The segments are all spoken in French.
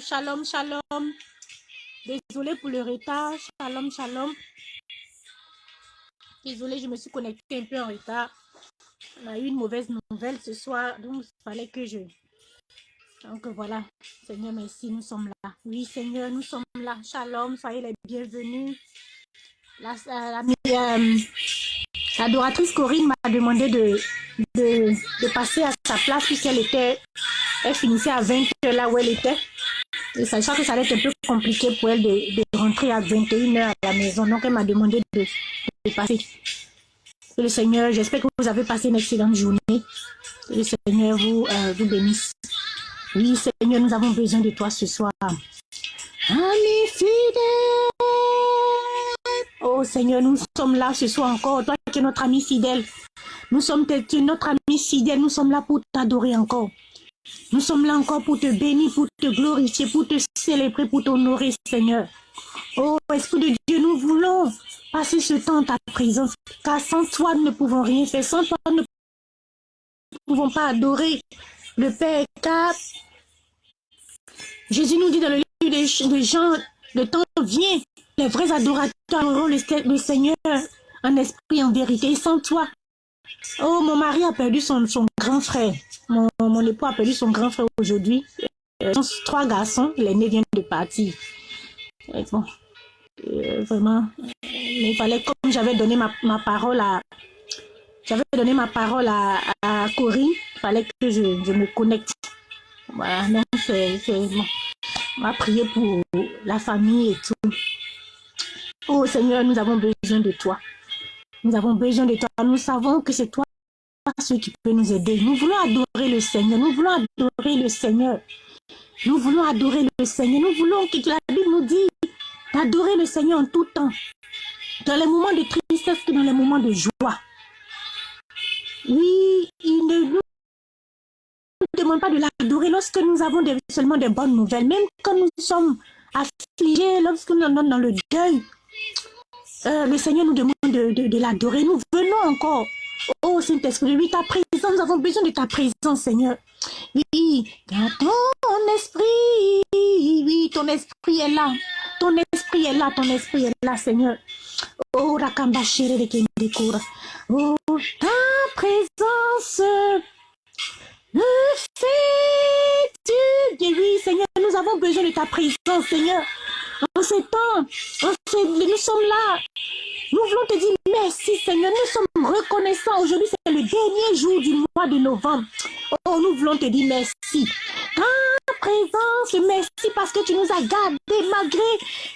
Shalom, shalom. Désolé pour le retard. Shalom, shalom. Désolé, je me suis connectée un peu en retard. On a eu une mauvaise nouvelle ce soir, donc il fallait que je... Donc voilà, Seigneur, merci, nous sommes là. Oui, Seigneur, nous sommes là. Shalom, soyez les bienvenus. La, euh, l'adoratrice Corinne m'a demandé de, de, de, passer à sa place puisqu'elle était, elle finissait à 20h là où elle était. Et sachant que ça allait être un peu compliqué pour elle de, rentrer à 21h à la maison. Donc elle m'a demandé de, passer. Le Seigneur, j'espère que vous avez passé une excellente journée. Le Seigneur vous, euh, vous bénisse. Oui, Seigneur, nous avons besoin de toi ce soir. Ami fidèle. Oh Seigneur, nous sommes là ce soir encore. Toi qui es notre ami fidèle. Nous sommes notre ami fidèle. Nous sommes là pour t'adorer encore. Nous sommes là encore pour te bénir, pour te glorifier, pour te célébrer, pour t'honorer, Seigneur. Oh, Esprit de Dieu, nous voulons passer ce temps en ta présence, car sans toi, nous ne pouvons rien faire. Sans toi, nous ne pouvons pas adorer le Père, car Jésus nous dit dans le livre des Jean, le temps vient, les vrais adorateurs auront le, Seigneur en esprit, en vérité. Sans toi, oh, mon mari a perdu son, grand frère. Mon, époux a perdu son grand frère aujourd'hui. Euh, trois garçons, l'aîné vient de partir. euh, vraiment, il fallait, comme j'avais donné ma, ma, parole à, j'avais donné ma parole à, Corinne, il fallait que je, je me connecte. Voilà, donc c'est, bon. On va prier pour la famille et tout. Oh Seigneur, nous avons besoin de toi. Nous avons besoin de toi. Nous savons que c'est toi ce qui peut nous aider. Nous voulons adorer le Seigneur. Nous voulons adorer le Seigneur. Nous voulons adorer le Seigneur. Nous voulons que la Bible nous dit d'adorer le Seigneur en tout temps. Dans les moments de tristesse que dans les moments de joie. Oui, il ne nous demande pas de l'adorer lorsque nous avons seulement des bonnes nouvelles. Même quand nous sommes affligés, lorsque nous sommes dans le deuil, euh, le Seigneur nous demande de, de l'adorer. Nous venons encore Oh Saint-Esprit, oui, ta présence, nous avons besoin de ta présence, Seigneur. Oui, ton esprit, oui, ton esprit est là. Ton esprit est là, ton esprit est là, Seigneur. Oh, Rakamba de Kendekura. Oh, ta présence le fait Oui, Seigneur, nous avons besoin de ta présence, Seigneur. Nous sommes là. Nous voulons te dire merci Seigneur. Nous sommes reconnaissants. Aujourd'hui, c'est le dernier jour du mois de novembre. Oh, nous voulons te dire merci. Merci parce que tu nous as gardés malgré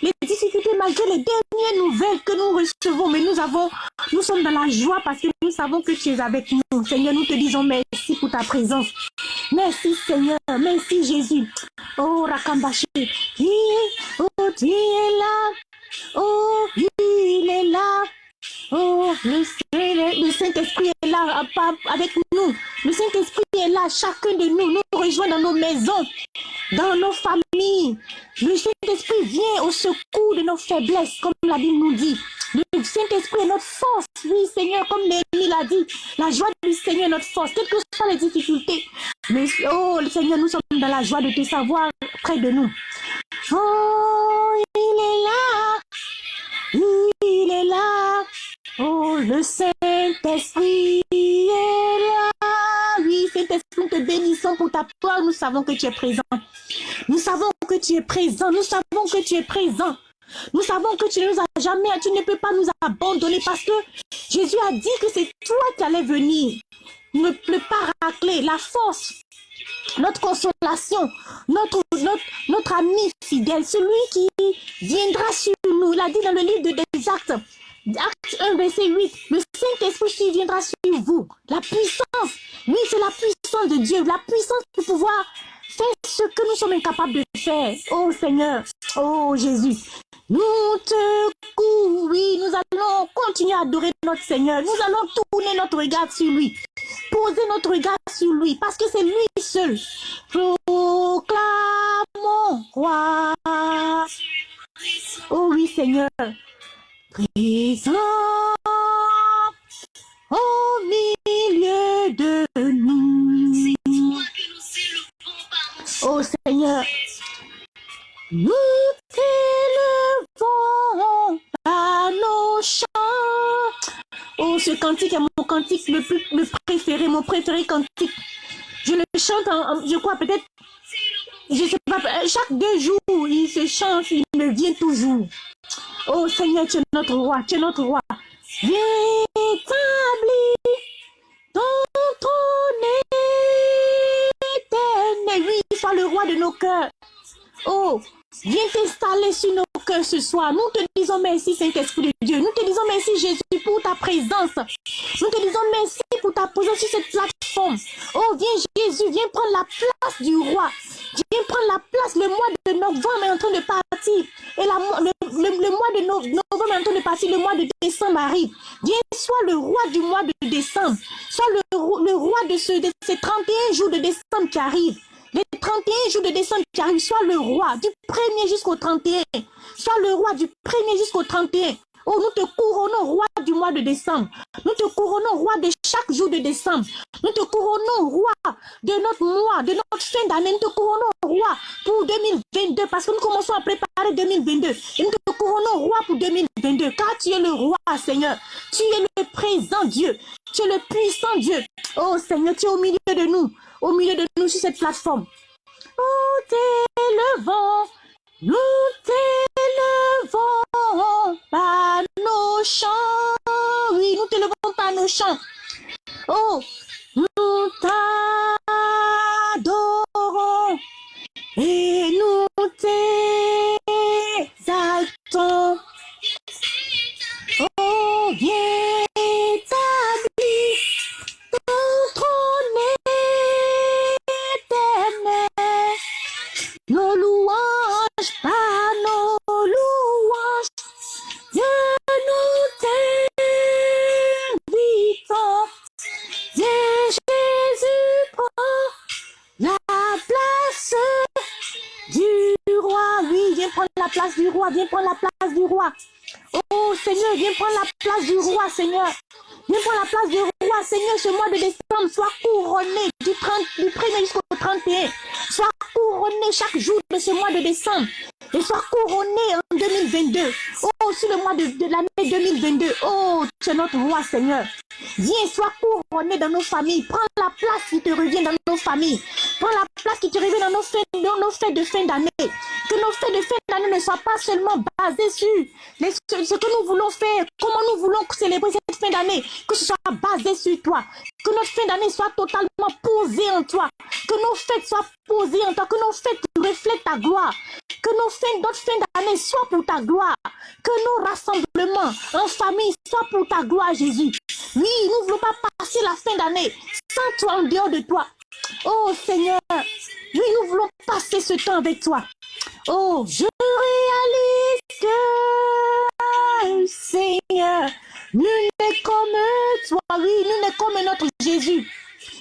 les difficultés, malgré les dernières nouvelles que nous recevons. Mais nous avons, nous sommes dans la joie parce que nous savons que tu es avec nous. Seigneur, nous te disons merci pour ta présence. Merci Seigneur. Merci Jésus. Oh, Rakambashi. Oh, tu là. Oh, il est là. Oh, le, Saint-Esprit est là avec nous. Le Saint-Esprit est là, chacun de nous, nous rejoint dans nos maisons, dans nos familles. Le Saint-Esprit vient au secours de nos faiblesses, comme la Bible nous dit. Le Saint-Esprit est notre force. Oui, Seigneur, comme Néhémie l'a dit, la joie du Seigneur est notre force, quelles que soient les difficultés. Mais, oh, Seigneur, nous sommes dans la joie de te savoir près de nous. Oh, il est Oh, le Saint-Esprit est là. Oui, Saint-Esprit, nous te bénissons pour ta parole. Nous savons que tu es présent. Nous savons que tu es présent. Nous savons que tu es présent. Nous savons que tu ne nous as jamais, tu ne peux pas nous abandonner parce que Jésus a dit que c'est toi qui allais venir. Ne pleut pas racler la force, notre consolation, notre, notre, notre ami fidèle, celui qui viendra sur nous. Il a dit dans le livre des Actes, Acte 1, verset 8, le Saint-Esprit viendra sur vous. La puissance, oui, c'est la puissance de Dieu, la puissance pour pouvoir faire ce que nous sommes incapables de faire. Oh Seigneur, oh Jésus, nous te oui, nous allons continuer à adorer notre Seigneur. Nous allons tourner notre regard sur lui poser notre regard sur lui, parce que c'est lui seul. Proclamons, roi. Oh oui, Seigneur. Présent au milieu de nous. Oh Seigneur, nous t'élevons à nos chants. Oh, ce cantique est mon cantique le plus le préféré, mon préféré cantique. Je le chante, je crois peut-être, je sais pas, chaque deux jours, il se chante, il me vient toujours. Oh Seigneur, tu es notre roi, tu es notre roi. Viens établir ton trône éternel. Oui, sois le roi de nos cœurs. Oh, viens t'installer sur nos cœurs ce soir. Nous te disons merci, Saint-Esprit de Dieu. Nous te disons merci, Jésus, pour ta présence. Nous te disons merci pour ta présence sur cette plateforme. Oh, viens, Jésus, viens prendre la place du roi. Viens prendre la place. Le mois de novembre est en train de partir. Et le, mois de novembre est en train de partir. Le mois de décembre arrive. Viens, sois le roi du mois de décembre. Sois le, roi de, ce, de ces 31 jours de décembre qui arrivent. Les 31 jours de décembre qui arrivent, sois le roi du 1er jusqu'au 31. Sois le roi du 1er jusqu'au 31. Oh, nous te couronnons roi du mois de décembre. Nous te couronnons roi de chaque jour de décembre. Nous te couronnons roi de notre mois, de notre fin d'année. Nous te couronnons roi pour 2022 parce que nous commençons à préparer 2022. Et nous te couronnons roi pour 2022 car tu es le roi, Seigneur. Tu es le présent Dieu. Tu es le puissant Dieu. Oh Seigneur, tu es au milieu de nous, au milieu de nous sur cette plateforme. Oh, t'élevons, nous t'élevons par nos chants. Oui, nous t'élevons par nos chants. Oh, Jésus. Oui, nous ne voulons pas passer la fin d'année sans toi, en dehors de toi. Oh Seigneur, oui, nous voulons passer ce temps avec toi. Oh, je réalise que, Seigneur, nul n'est comme toi, oui, nul n'est comme notre Jésus.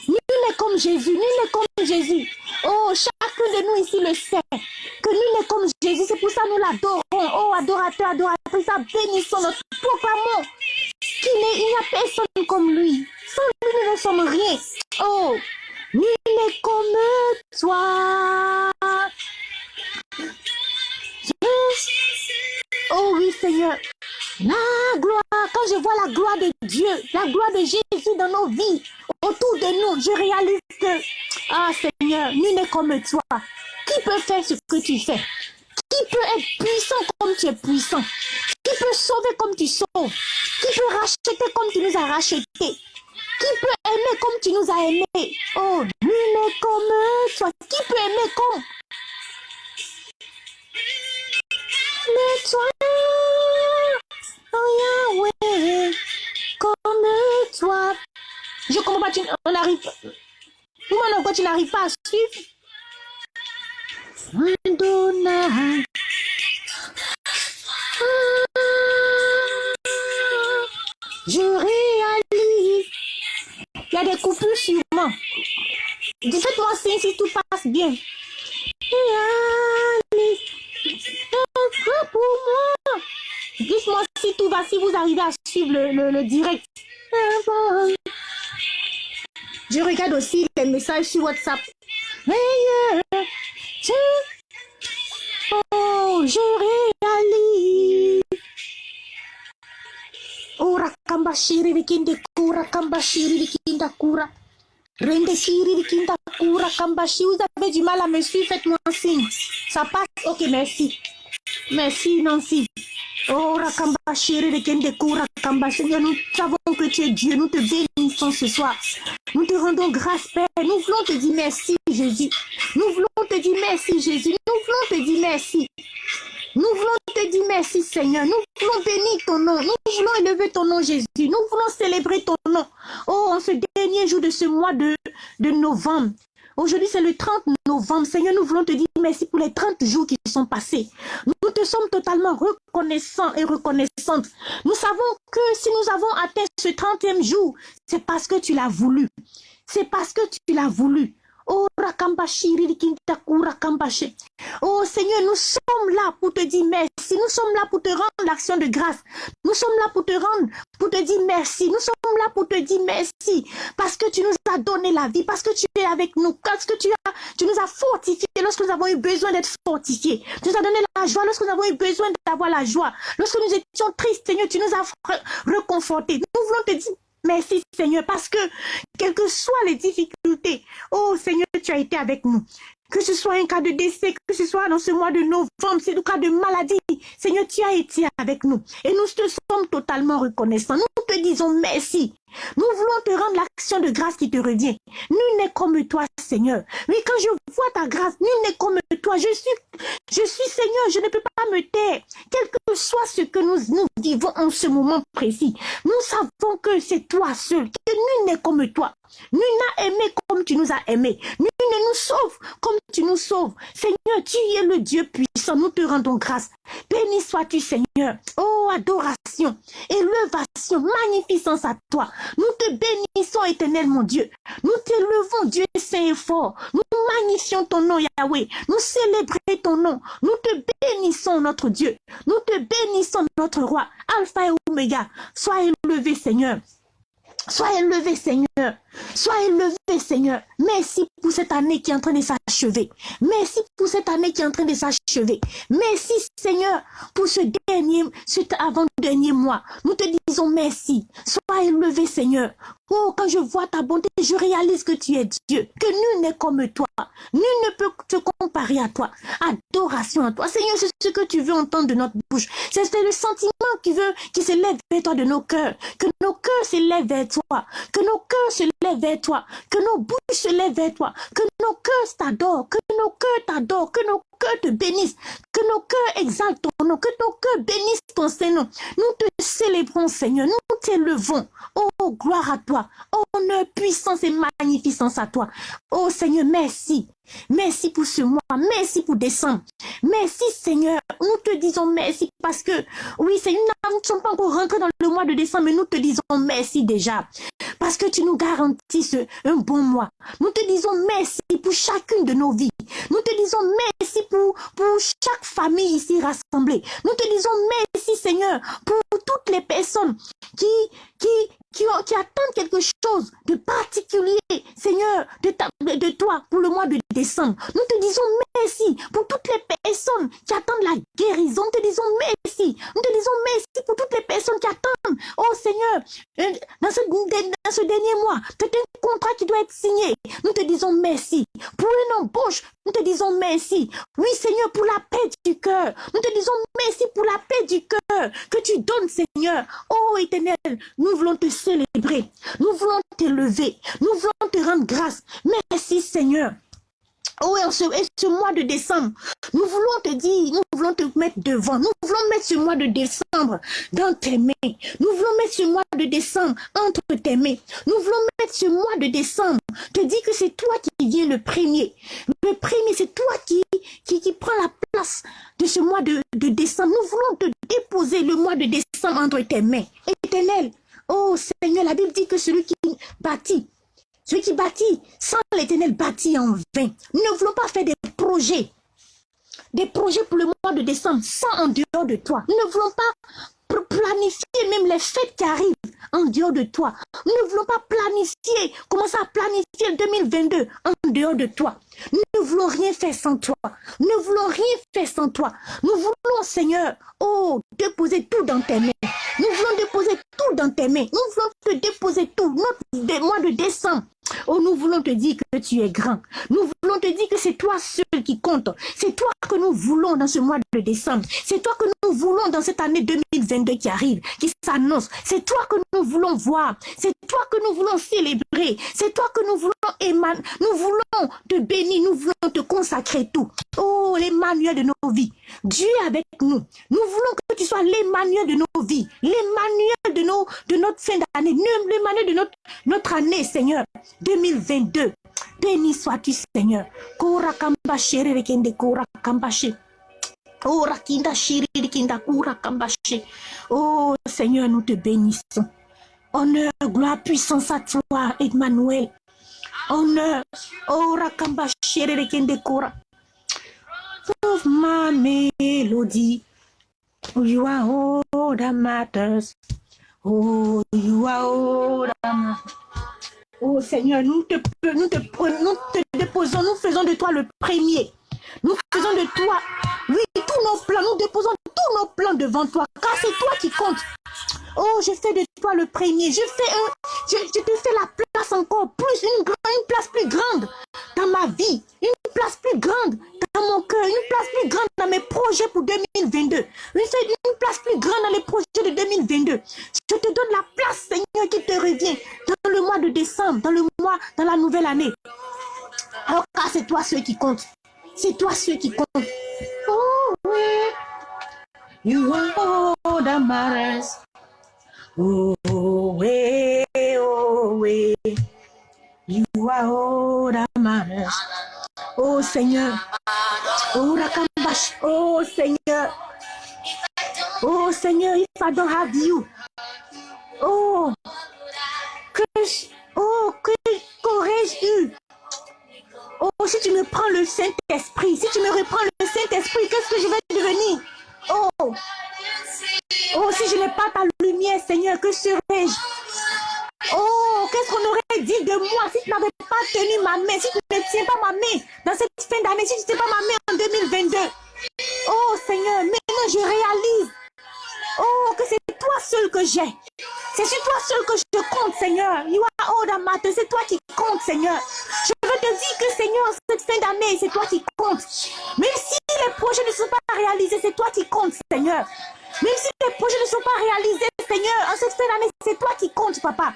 Nul n'est comme Jésus, nul n'est comme Jésus. Oh, chacun de nous ici le sait, que nul n'est comme Jésus, c'est pour ça que nous l'adorons. Oh, adorateur, adoratrice, bénissons notre proclamons qu'il n'y a personne comme lui. Sans lui, nous ne sommes rien. Oh, nul n'est comme toi. Oh oui, Seigneur. La gloire, quand je vois la gloire de Dieu, la gloire de Jésus dans nos vies, autour de nous, je réalise que, ah Seigneur, nul n'est comme toi. Qui peut faire ce que tu fais? Qui peut être puissant comme tu es puissant? Qui peut sauver comme tu sauves? Qui peut racheter comme tu nous as rachetés? Qui peut aimer comme tu nous as aimés? Oh, nul n'est comme toi. Qui peut aimer comme? Mais toi, oh Yahweh, comme toi. Je comprends pas, tu, on arrive Comment pourquoi tu n'arrives pas à suivre? Je réalise. Il y a des coupures sûrement. Faites-moi signe si tout passe bien. pour moi. Dites-moi si tout va, si vous arrivez à suivre le, le, direct. Je regarde aussi les messages sur WhatsApp. Oh, je réalise. Oh, rakamba shiri vikinde kura, kamba shiri vikinda kura. Rende shiri vikinda kura, kamba Vous avez du mal à me suivre, faites-moi un signe. Ça passe? Ok, merci. Merci, Nancy. Oh, Rakamba chérie de Kende Rakamba Seigneur, nous savons que tu es Dieu. Nous te bénissons ce soir. Nous te rendons grâce, Père. Nous voulons te dire merci, Jésus. Nous voulons te dire merci, Jésus. Nous voulons te dire merci. Nous voulons te dire merci, Seigneur. Nous voulons bénir ton nom. Nous voulons élever ton nom, Jésus. Nous voulons célébrer ton nom. Oh, en ce dernier jour de ce mois de, de novembre, Aujourd'hui, c'est le 30 novembre. Seigneur, nous voulons te dire merci pour les 30 jours qui sont passés. Nous te sommes totalement reconnaissants et reconnaissantes. Nous savons que si nous avons atteint ce 30e jour, c'est parce que tu l'as voulu. C'est parce que tu l'as voulu. Oh, Oh Seigneur, nous sommes là pour te dire merci. Nous sommes là pour te rendre l'action de grâce. Nous sommes là pour te rendre, pour te dire merci. Nous sommes là pour te dire merci. Parce que tu nous as donné la vie, parce que tu es avec nous, parce que tu, as, tu nous as fortifiés lorsque nous avons eu besoin d'être fortifiés. Tu nous as donné la joie lorsque nous avons eu besoin d'avoir la joie. Lorsque nous étions tristes, Seigneur, tu nous as reconfortés. Nous voulons te dire Merci Seigneur, parce que quelles que soient les difficultés, oh Seigneur, tu as été avec nous. Que ce soit un cas de décès, que ce soit dans ce mois de novembre, c'est le cas de maladie. Seigneur, tu as été avec nous. Et nous te sommes totalement reconnaissants. Nous te disons merci. Nous voulons te rendre l'action de grâce qui te revient. Nul n'est comme toi, Seigneur. Mais quand je vois ta grâce, nul n'est comme toi. Je suis, je suis Seigneur, je ne peux pas me taire. Quel que soit ce que nous, nous vivons en ce moment précis, nous savons que c'est toi seul, que nul n'est comme toi. Nul n'a aimé comme tu nous as aimés. Ne nous sauve comme tu nous sauves. Seigneur, tu es le Dieu puissant. Nous te rendons grâce. Béni sois-tu, Seigneur. Oh, adoration, élevation, magnificence à toi. Nous te bénissons, éternel mon Dieu. Nous t'élevons, Dieu saint et fort. Nous magnifions ton nom, Yahweh. Nous célébrons ton nom. Nous te bénissons, notre Dieu. Nous te bénissons, notre roi. Alpha et Omega. Sois élevé, Seigneur. Sois élevé, Seigneur. Sois élevé, Seigneur. Merci pour cette année qui est en train de s'achever. Merci pour cette année qui est en train de s'achever. Merci, Seigneur, pour ce dernier, cet avant-dernier mois. Nous te disons merci. Sois élevé, Seigneur. Oh, quand je vois ta bonté, je réalise que tu es Dieu, que nul n'est comme toi. Nul ne peut te comparer à toi. Adoration à toi. Seigneur, c'est ce que tu veux entendre de notre bouche. C'est le sentiment qui veut, qui s'élève vers toi de nos cœurs. Que nos cœurs s'élèvent vers toi. Que nos cœurs se lèvent vers toi. Que nos bouches se lèvent vers toi. Que nos cœurs t'adorent. Que nos cœurs t'adorent. Que nos cœurs te bénissent. Que nos cœurs exaltent ton nom. Que nos cœurs bénissent ton Seigneur. Nous te célébrons, Seigneur. Nous t'élevons. Oh, gloire à toi. Honneur, puissance et magnificence à toi. Oh, Seigneur, merci. Merci pour ce mois. Merci pour décembre. Merci Seigneur. Nous te disons merci parce que, oui Seigneur, nous ne sommes pas encore rentrés dans le mois de décembre, mais nous te disons merci déjà. Parce que tu nous garantis un bon mois. Nous te disons merci pour chacune de nos vies. Nous te disons merci pour, pour chaque famille ici rassemblée. Nous te disons merci Seigneur pour toutes les personnes qui, qui, qui, attendent quelque chose de particulier, Seigneur, de, de toi pour le mois de décembre. Nous te disons merci pour toutes les personnes qui attendent la guérison. Nous te disons merci. Nous te disons merci pour toutes les personnes qui attendent. Oh Seigneur, euh, dans ce, dans ce dernier mois, c'est un contrat qui doit être signé. Nous te disons merci. Pour une embauche, nous te disons merci. Oui Seigneur, pour la paix du cœur. Nous te disons merci pour la paix du cœur que tu donnes Seigneur. Oh éternel, nous voulons te célébrer. Nous voulons t'élever. Nous voulons te rendre grâce. Merci Seigneur. Oh, et ce, mois de décembre, nous voulons te dire, nous voulons te mettre devant, nous voulons mettre ce mois de décembre dans tes mains. Nous voulons mettre ce mois de décembre entre tes mains. Nous voulons mettre ce mois de décembre, te dire que c'est toi qui viens le premier. Le premier, c'est toi qui, qui, qui prend la place de ce mois de, de décembre. Nous voulons te déposer le mois de décembre entre tes mains. Éternel, oh Seigneur, la Bible dit que celui qui bâtit Celui qui bâtit sans l'éternel bâtit en vain. Nous ne voulons pas faire des projets. Des projets pour le mois de décembre sans en dehors de toi. Nous ne voulons pas planifier même les fêtes qui arrivent en dehors de toi. Nous ne voulons pas planifier, commencer à planifier 2022 en dehors de toi. Nous ne voulons rien faire sans toi. Nous ne voulons rien faire sans toi. Nous voulons, Seigneur, oh, déposer tout dans tes mains. Nous voulons déposer tout dans tes mains. Nous voulons te déposer tout. Notre mois de décembre, Oh, nous voulons te dire que tu es grand. Voulons te dire que c'est toi seul qui compte. C'est toi que nous voulons dans ce mois de décembre. C'est toi que nous voulons dans cette année 2022 qui arrive, qui s'annonce. C'est toi que nous voulons voir. C'est toi que nous voulons célébrer. C'est toi que nous voulons émaner. Nous voulons te bénir. Nous voulons te consacrer tout. Oh, l'Emmanuel de nos vies. Dieu est avec nous. Nous voulons que tu sois l'Emmanuel de nos vies. L'Emmanuel de, de notre fin d'année. L'Emmanuel de notre, notre année, Seigneur. 2022. Béni sois-tu, Seigneur. Kora kamba shere kende kora kamba Ora kinda shiri kinda kura kamba Oh Seigneur, nous te bénissons. Honneur, gloire, puissance à toi, Emmanuel. Honneur, ora kamba shere kende kora. Of my melody. You are all that matters. Oh, you are all that matters. Oh Seigneur, nous te, nous nous te déposons, nous faisons de toi le premier. Nous faisons de toi, oui, tous nos plans, nous déposons tous nos plans devant toi, car c'est toi qui compte. Oh, je fais de toi le premier. Je fais un, je, te fais la place encore plus, une, place plus grande dans ma vie, une place plus grande dans mon cœur, une place plus grande dans mes projets pour 2022, une, une place plus grande dans les projets de 2022. Je te donne la place, Seigneur, qui te revient dans le mois de décembre, dans le mois, dans la nouvelle année. Alors, car c'est toi ceux qui compte. C'est toi ceux qui compte. Oh, oui. You all. Oh, oui, oh, oui. You are all that. Oh, Seigneur. Oh, Rakambash. Oh, Seigneur. Oh, Seigneur, if I don't have you. Oh, que, oh, que, qu'aurais-je eu? Oh, si tu me prends le Saint-Esprit, si tu me reprends le Saint-Esprit, qu'est-ce que je vais devenir? Oh, oh, si je n'ai pas ta lumière, Seigneur, que serais-je? Oh, qu'est-ce qu'on aurait dit de moi si tu n'avais pas tenu ma main, si tu ne tiens pas ma main dans cette fin d'année, si tu ne tiens pas ma main en 2022 Oh Seigneur, maintenant je réalise Oh, que c'est toi seul que j'ai. C'est sur toi seul que je compte, Seigneur. You are. C'est toi qui compte, Seigneur. Je veux te dire que, Seigneur, cette fin d'année, c'est toi qui compte. Même si projets ne sont pas réalisés, c'est toi qui compte, Seigneur. Même si les projets ne sont pas réalisés, Seigneur, en cette fin d'année, c'est toi qui compte, Papa.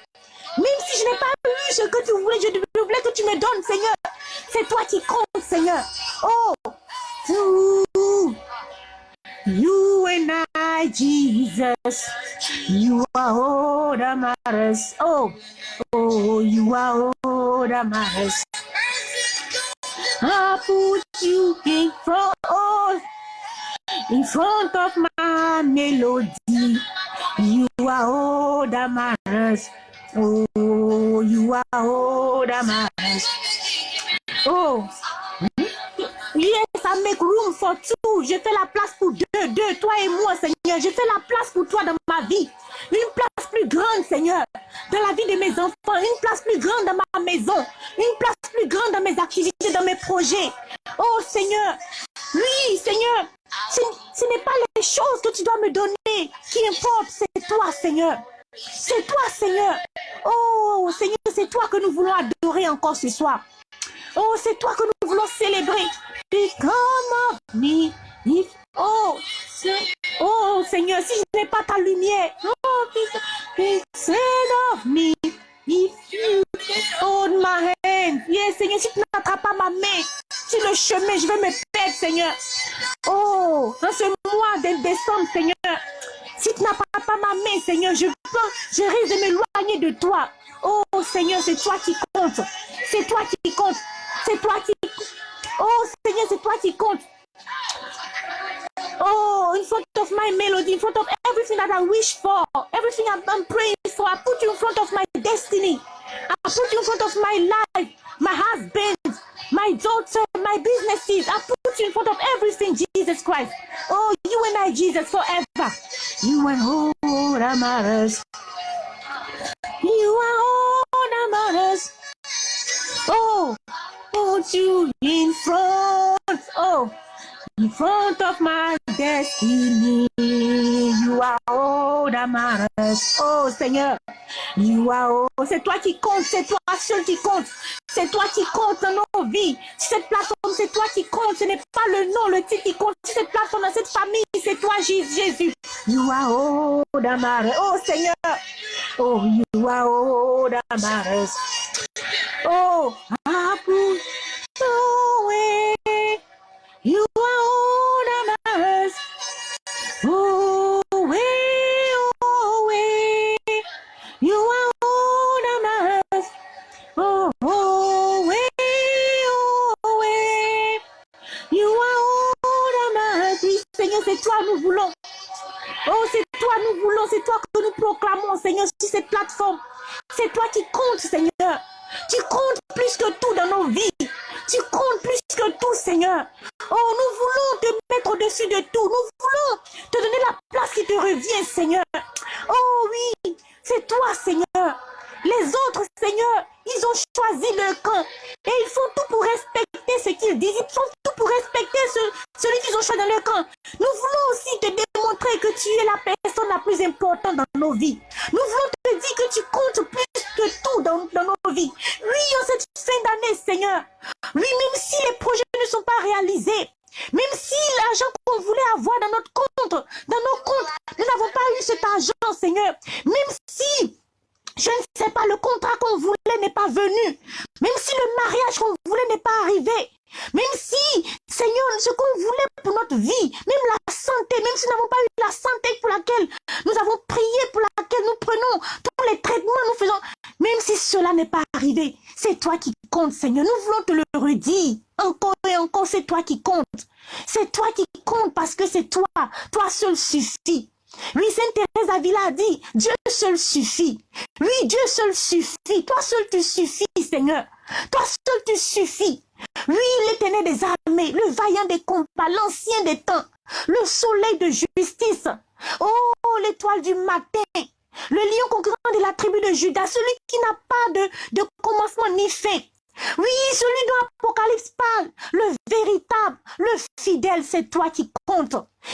Même si je n'ai pas eu ce que tu voulais, je voulais que tu me donnes, Seigneur. C'est toi qui compte, Seigneur. Oh, You and I, Jesus, you are all that matters. Oh, oh, you are all that matters. I put you in front, in front of my melody. You are all that matters. Oh, you are all that matters. Oh, Make room for two. Je fais la place pour deux, deux, toi et moi, Seigneur. Je fais la place pour toi dans ma vie. Une place plus grande, Seigneur, dans la vie de mes enfants. Une place plus grande dans ma maison. Une place plus grande dans mes activités, dans mes projets. Oh, Seigneur. Oui, Seigneur. Ce, n'est pas les choses que tu dois me donner qui importent. C'est toi, Seigneur. C'est toi, Seigneur. Oh, Seigneur, c'est toi que nous voulons adorer encore ce soir. Oh, c'est toi que nous voulons célébrer. Become of me. oh, oh, Seigneur, si je n'ai pas ta lumière. Oh, become of me. If you hold my hand. Yes, Seigneur, si tu n'attrapes pas ma main sur le chemin, je vais me perdre, Seigneur. Oh, dans ce mois de décembre, Seigneur, si tu n'attrapes pas ma main, Seigneur, je je risque de m'éloigner de toi. Oh, Seigneur, c'est toi qui compte. C'est toi qui compte. C'est toi qui... Oh Seigneur, c'est toi qui compte. Oh, in front of my melody, in front of everything that I wish for, everything I'm, praying for, I put you in front of my destiny. I put you in front of my life, my husband, my daughter, my businesses. I put you in front of everything, Jesus Christ. Oh, you and I, Jesus, forever. You and all that matters. You are all that matters. Oh, put you in front. Oh, in front of my destiny. You are all that. Oh Seigneur, you are all. C'est toi qui compte, c'est toi seul qui compte. C'est toi qui compte dans nos vies. Cette plateforme, c'est toi qui compte. Ce n'est pas le nom, le titre qui compte. Cette plateforme, dans cette famille, c'est toi Jésus. You are all that. Oh Seigneur. Oh, you are all that. Oh, I put away. You are all that. Oh, way, oh, way. You are all that. Oh, oh, way, oh, way. You are all that. Oui, Seigneur, c'est toi, nous voulons. Oh, c'est toi, nous voulons. C'est toi que nous proclamons, Seigneur, sur cette plateforme. C'est toi qui comptes, Seigneur. Tu comptes plus que tout dans nos vies. Tu comptes plus que tout, Seigneur. Oh, nous voulons te mettre au-dessus de tout. Nous voulons te donner la place qui te revient, Seigneur. Oh oui, c'est toi, Seigneur. Les autres, Seigneur, ils ont choisi leur camp. Et ils font tout pour respecter ce qu'ils disent. Ils font tout pour respecter celui qu'ils ont choisi dans leur camp. Nous voulons aussi te démontrer que tu es la personne la plus importante dans nos vies. Nous voulons te dire que tu comptes plus que tout dans, dans nos vies. Oui, en cette fin d'année, Seigneur. Oui, même si les projets ne sont pas réalisés, même si l'argent qu'on voulait avoir dans notre compte, dans nos comptes, nous n'avons pas eu cet argent, Seigneur. Même si je ne sais pas, le contrat qu'on voulait n'est pas venu. Même si le mariage qu'on voulait n'est pas arrivé. Même si, Seigneur, ce qu'on voulait pour notre vie, même la santé, même si nous n'avons pas eu la santé pour laquelle nous avons prié, pour laquelle nous prenons tous les traitements, nous faisons, même si cela n'est pas arrivé, c'est toi qui comptes, Seigneur. Nous voulons te le redire. Encore et encore, c'est toi qui comptes. C'est toi qui comptes parce que c'est toi. Toi seul suffit. Oui, Sainte Thérèse Avila a dit, Dieu seul suffit. Oui, Dieu seul suffit. Toi seul tu suffis, Seigneur. Toi seul tu suffis. Oui, l'éternel des armées, le vaillant des combats, l'ancien des temps, le soleil de justice. Oh, l'étoile du matin, le lion conquérant de la tribu de Judas, celui qui n'a pas de, de commencement ni fin. Oui, celui dont l'Apocalypse parle, le véritable, le fidèle, c'est toi qui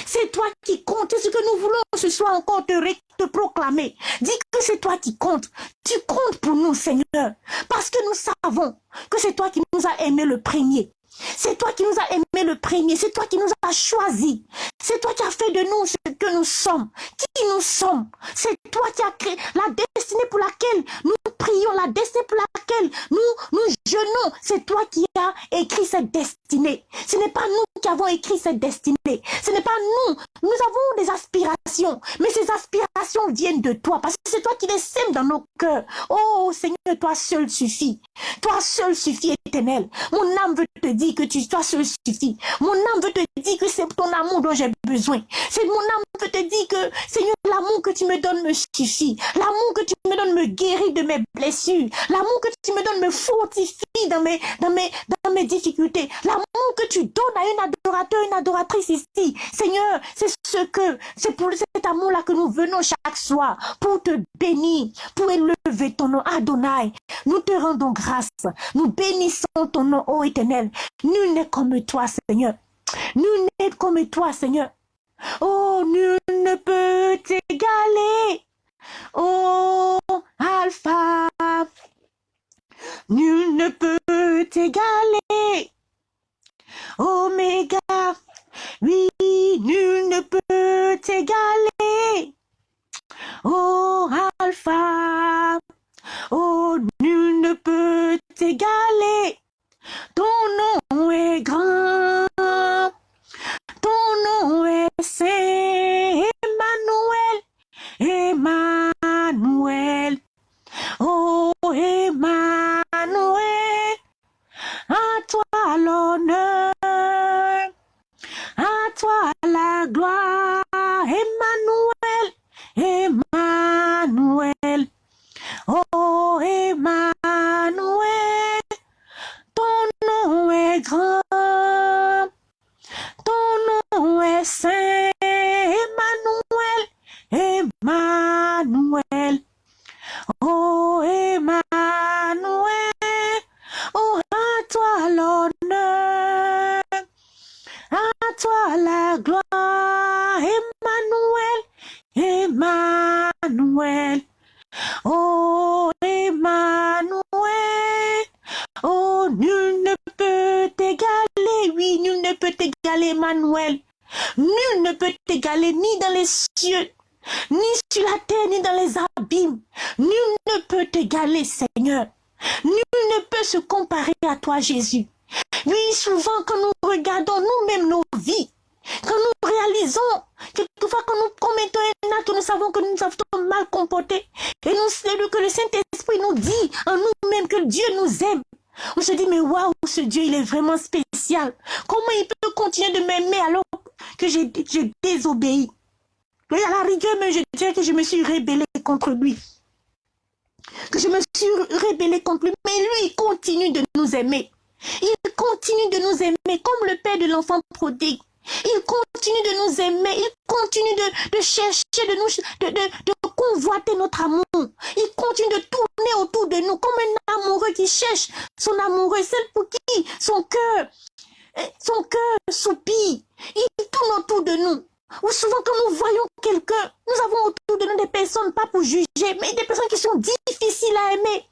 C'est toi qui compte. ce que nous voulons ce soir encore te, te proclamer. Dis que c'est toi qui compte. Tu comptes pour nous, Seigneur. Parce que nous savons que c'est toi qui nous as aimés le premier. C'est toi qui nous as aimés le premier. C'est toi qui nous as choisis. C'est toi qui as fait de nous ce que nous sommes. Qui nous sommes? C'est toi qui as créé la destinée pour laquelle nous prions, la destinée pour laquelle nous nous jeûnons. C'est toi qui as écrit cette destinée. Ce n'est pas nous qui avons écrit cette destinée. Ce n'est pas nous. Nous avons des aspirations. Mais ces aspirations viennent de toi. Parce que c'est toi qui les sèmes dans nos cœurs. Oh Seigneur, toi seul suffit. Toi seul suffit, éternel. Mon âme veut te dire que tu, toi seul suffit. Mon âme veut te dire que c'est ton amour dont j'ai besoin. C'est mon âme veut te dire que, Seigneur, l'amour que tu me donnes me suffit. L'amour que tu me donnes me guérit de mes blessures. L'amour que tu me donnes me fortifie dans mes, difficultés. L'amour que tu donnes à un adorateur, une adoratrice ici. Seigneur, c'est ce que, c'est pour cet amour-là que nous venons chaque soir pour te bénir, pour élever ton nom, Adonai. Nous te rendons grâce. Nous bénissons ton nom, ô éternel. Nul n'est comme toi, Seigneur. Nul n'est comme toi, Seigneur. Oh, nul ne peut t'égaler. Oh, Alpha. Nul ne peut t'égaler. Jésus. Oui, souvent quand nous regardons nous-mêmes nos vies, quand nous réalisons, quelquefois quand nous commettons un acte, nous savons que nous avons mal comporté, et nous, que le Saint-Esprit nous dit en nous-mêmes que Dieu nous aime. On se dit, mais waouh, ce Dieu, il est vraiment spécial. Comment il peut continuer de m'aimer alors que j'ai désobéi? Mais à la rigueur, mais je dirais que je me suis rébellée contre lui. Que je me suis rébellée contre lui. Mais lui, il continue de nous aimer. Il continue de nous aimer comme le père de l'enfant prodigue. Il continue de nous aimer. Il continue de, chercher, de, nous, de, de, convoiter notre amour. Il continue de tourner autour de nous comme un amoureux qui cherche son amoureux, celle pour qui son cœur, eh, son cœur soupire. Il tourne autour de nous. Ou souvent quand nous voyons quelqu'un, nous avons autour de nous des personnes, pas pour juger, mais des personnes qui sont difficiles à aimer.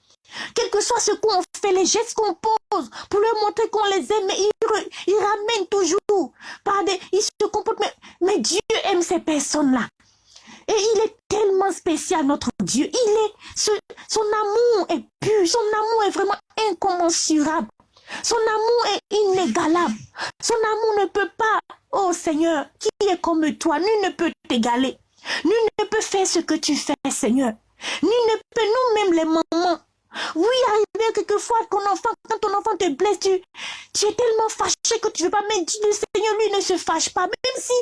Quel que soit ce qu'on fait, les gestes qu'on pose, pour leur montrer qu'on les aime, ils, ils, ramènent toujours par. Ils se comportent... Mais, Dieu aime ces personnes-là. Et il est tellement spécial, notre Dieu. Il est... son amour est pur. Son amour est vraiment incommensurable. Son amour est inégalable. Son amour ne peut pas... Oh Seigneur, qui est comme toi Nul ne peut t'égaler. Nul ne peut faire ce que tu fais, Seigneur. Nul ne peut, nous-mêmes les mamans, oui, arrivé quelquefois qu'on enfant, quand ton enfant te blesse, tu, tu es tellement fâché que tu ne veux pas, mais le Seigneur, lui, ne se fâche pas. Même si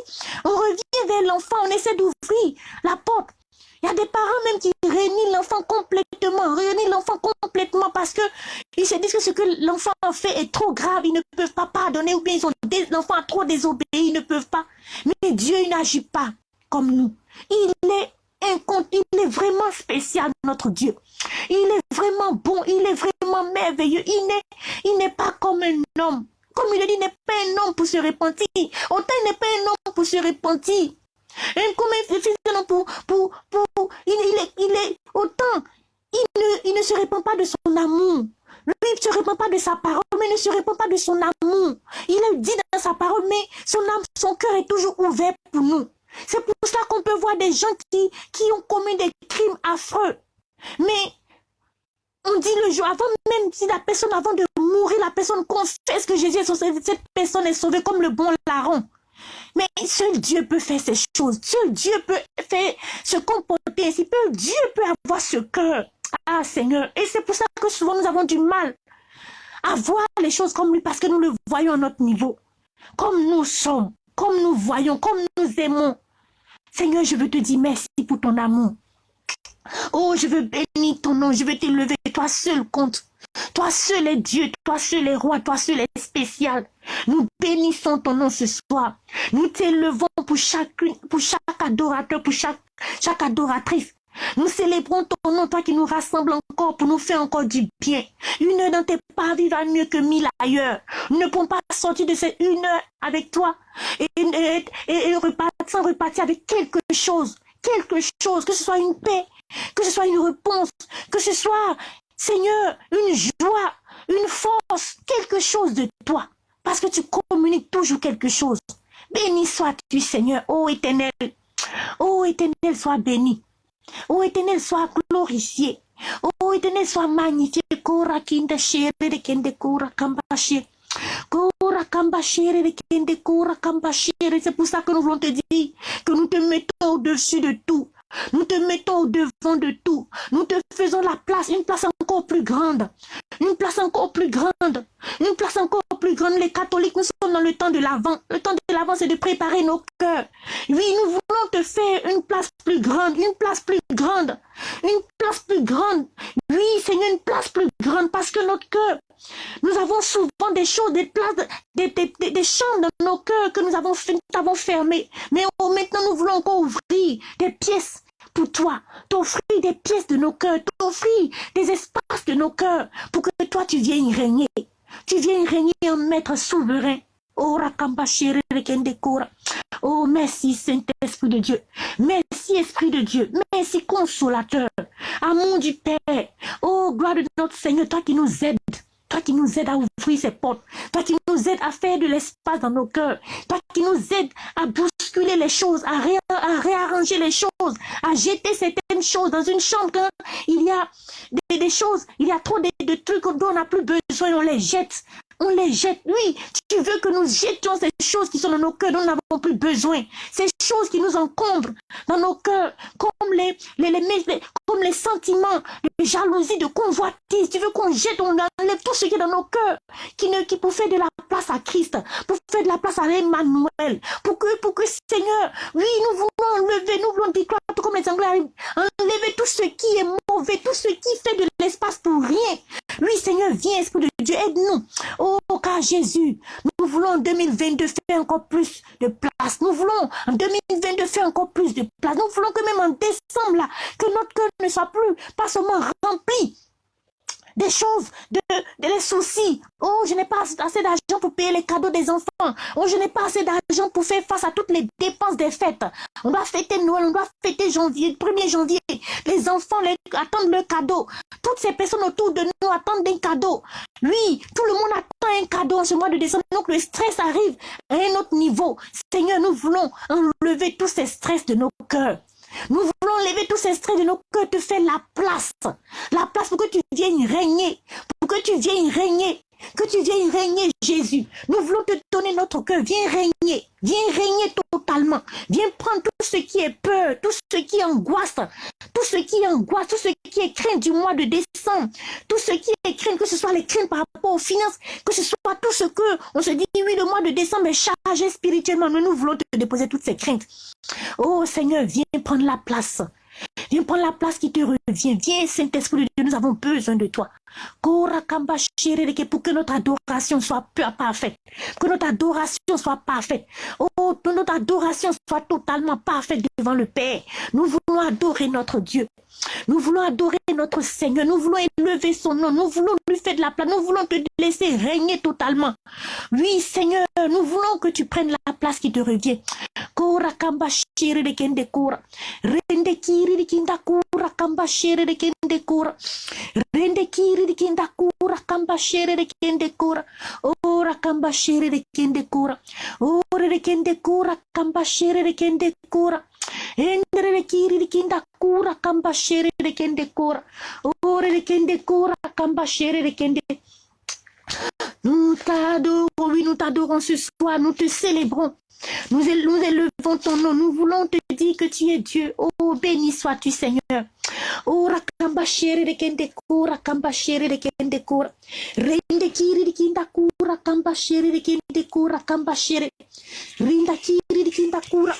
on revient vers l'enfant, on essaie d'ouvrir la porte. Il y a des parents même qui réunissent l'enfant complètement, réunissent l'enfant complètement parce que ils se disent que ce que l'enfant a fait est trop grave, ils ne peuvent pas pardonner ou bien ils ont l'enfant a trop désobéi, ils ne peuvent pas. Mais Dieu, il n'agit pas comme nous. Il est il est vraiment spécial, notre Dieu. Il est vraiment bon, il est vraiment merveilleux. Il n'est pas comme un homme. Comme il dit, il n'est pas un homme pour se repentir. Autant il n'est pas un homme pour se repentir. Et comme un fils homme pour, pour, pour, il, est, il est autant, il ne, il ne se répand pas de son amour. Lui, il ne se répand pas de sa parole, mais il ne se répand pas de son amour. Il est dit dans sa parole, mais son âme, son cœur est toujours ouvert pour nous. C'est pour cela qu'on peut voir des gens qui, qui ont commis des crimes affreux. Mais on dit le jour, avant même si la personne, avant de mourir, la personne confesse que Jésus est sauvé, cette personne est sauvée comme le bon larron. Mais seul Dieu peut faire ces choses. Seul Dieu peut faire, se comporter ainsi. Seul Dieu peut avoir ce cœur. Ah Seigneur. Et c'est pour ça que souvent nous avons du mal à voir les choses comme lui parce que nous le voyons à notre niveau. Comme nous sommes, comme nous voyons, comme nous aimons. Seigneur, je veux te dire merci pour ton amour. Oh, je veux bénir ton nom, je veux t'élever, toi seul compte. Toi seul est Dieu, toi seul est roi, toi seul est spécial. Nous bénissons ton nom ce soir. Nous t'élevons pour chacune, pour chaque adorateur, pour chaque, chaque adoratrice. Nous célébrons ton nom, toi qui nous rassembles encore pour nous faire encore du bien. Une heure dans tes pas va mieux que mille ailleurs. Nous ne pouvons pas sortir de cette une heure avec toi et, et, repartir, sans repartir avec quelque chose. Quelque chose, que ce soit une paix, que ce soit une réponse, que ce soit, Seigneur, une joie, une force, quelque chose de toi. Parce que tu communiques toujours quelque chose. Béni sois-tu, Seigneur, ô éternel. Ô éternel, sois béni. Ô éternel, sois glorifié. Ô éternel, sois magnifié. Kora kinda shere de kende kora kambashe. Kora kambashere de kende kora kambashere. C'est pour ça que nous voulons te dire que nous te mettons au-dessus de tout. Nous te mettons au devant de tout. Nous te faisons la place, une place encore plus grande. Une place encore plus grande. Une place encore plus grande. Les catholiques, nous sommes dans le temps de l'avant. Le temps de l'avant, c'est de préparer nos cœurs. Oui, nous voulons te faire une place plus grande. Une place plus grande. Une place plus grande. Oui, Seigneur, une place plus grande parce que notre cœur, nous avons souvent des choses, des places, des, des, des, chambres dans nos cœurs que nous avons, nous avons fermées. Mais oh, maintenant, nous voulons encore ouvrir des pièces pour toi, t'offrir des pièces de nos cœurs, t'offrir des espaces de nos cœurs pour que toi tu viennes régner. Tu viennes régner en maître souverain. Oh, oh merci Saint-Esprit de Dieu. Merci Esprit de Dieu. Merci Consolateur. Amour du Père. Oh, gloire de notre Seigneur, toi qui nous aides. Toi qui nous aide à ouvrir ces portes. Toi qui nous aide à faire de l'espace dans nos cœurs. Toi qui nous aide à bousculer les choses, à, réarranger les choses, à jeter certaines choses dans une chambre quand il y a des, choses, il y a trop de, trucs dont on n'a plus besoin, on les jette on les jette. Oui, tu veux que nous jetions ces choses qui sont dans nos cœurs plus besoin. Ces choses qui nous encombrent dans nos cœurs, comme les, les, les, comme les sentiments de jalousie, de convoitise. Tu veux qu'on jette, on enlève tout ce qui est dans nos cœurs, qui, ne, qui pour faire de la place à Christ, pour faire de la place à Emmanuel, pour que, pour que Seigneur, oui, nous voulons enlever, nous voulons déclarer, comme les Anglais, enlever tout ce qui est mauvais, tout ce qui fait de l'espace pour rien. Oui, Seigneur, viens, Esprit de Dieu, aide-nous. Oh, car Jésus, nous voulons en 2022 faire encore plus de place. Nous voulons en 2022 faire encore plus de place. Nous voulons que même en décembre, là, que notre cœur ne soit plus pas seulement rempli des choses, de, des soucis. Oh, je n'ai pas assez d'argent pour payer les cadeaux des enfants. Oh, je n'ai pas assez d'argent pour faire face à toutes les dépenses des fêtes. On doit fêter Noël, on doit fêter janvier, 1er janvier. Les enfants attendent le cadeau. Toutes ces personnes autour de nous attendent un cadeau. Oui, tout le monde attend un cadeau en ce mois de décembre. Donc le stress arrive à un autre niveau. Seigneur, nous voulons enlever tous ces stress de nos cœurs. Nous voulons lever tous ces stress de nos cœurs, te faire la place. La place pour que tu viennes régner. Que tu viennes régner. Que tu viennes régner, Jésus. Nous voulons te donner notre cœur. Viens régner. Viens régner totalement. Viens prendre tout ce qui est peur, tout ce qui angoisse, tout ce qui angoisse, tout ce qui est crainte du mois de décembre, tout ce qui est crainte, que ce soit les craintes par rapport aux finances, que ce soit tout ce que on se dit, oui, le mois de décembre est chargé spirituellement. Nous, nous voulons te déposer toutes ces craintes. Oh Seigneur, viens prendre la place. Viens prendre la place qui te revient. Viens, Saint-Esprit de Dieu, nous avons besoin de toi. Pour que notre adoration soit parfaite. Que notre adoration soit parfaite. Que notre adoration soit totalement parfaite devant le Père. Nous voulons adorer notre Dieu. Nous voulons adorer notre Seigneur. Nous voulons élever son nom. Nous voulons lui faire de la place. Nous voulons te laisser régner totalement. Oui, Seigneur, nous voulons que tu prennes la place qui te revient. Kora kamba de de kinda kura kamba shiri de kende kura. Rende kiri de kinda kura kamba shiri de kende kura. Ora kamba shiri de kende kura. Ora de kende kura kamba shiri de kende kura. Endere de kiri de kinda kura kamba shiri de kende kura. Ora de kende kura kamba shiri de kende nous t'adorons, oui, nous t'adorons ce soir, nous te célébrons. Nous, nous élevons ton nom, nous voulons te dire que tu es Dieu. Oh, béni sois-tu, Seigneur. Oh, rakamba shere de kende kura, kamba de kende kura. Rende kiri de kinda kura, kamba de kende kura, kamba shere. Rinda kiri de kinda kura.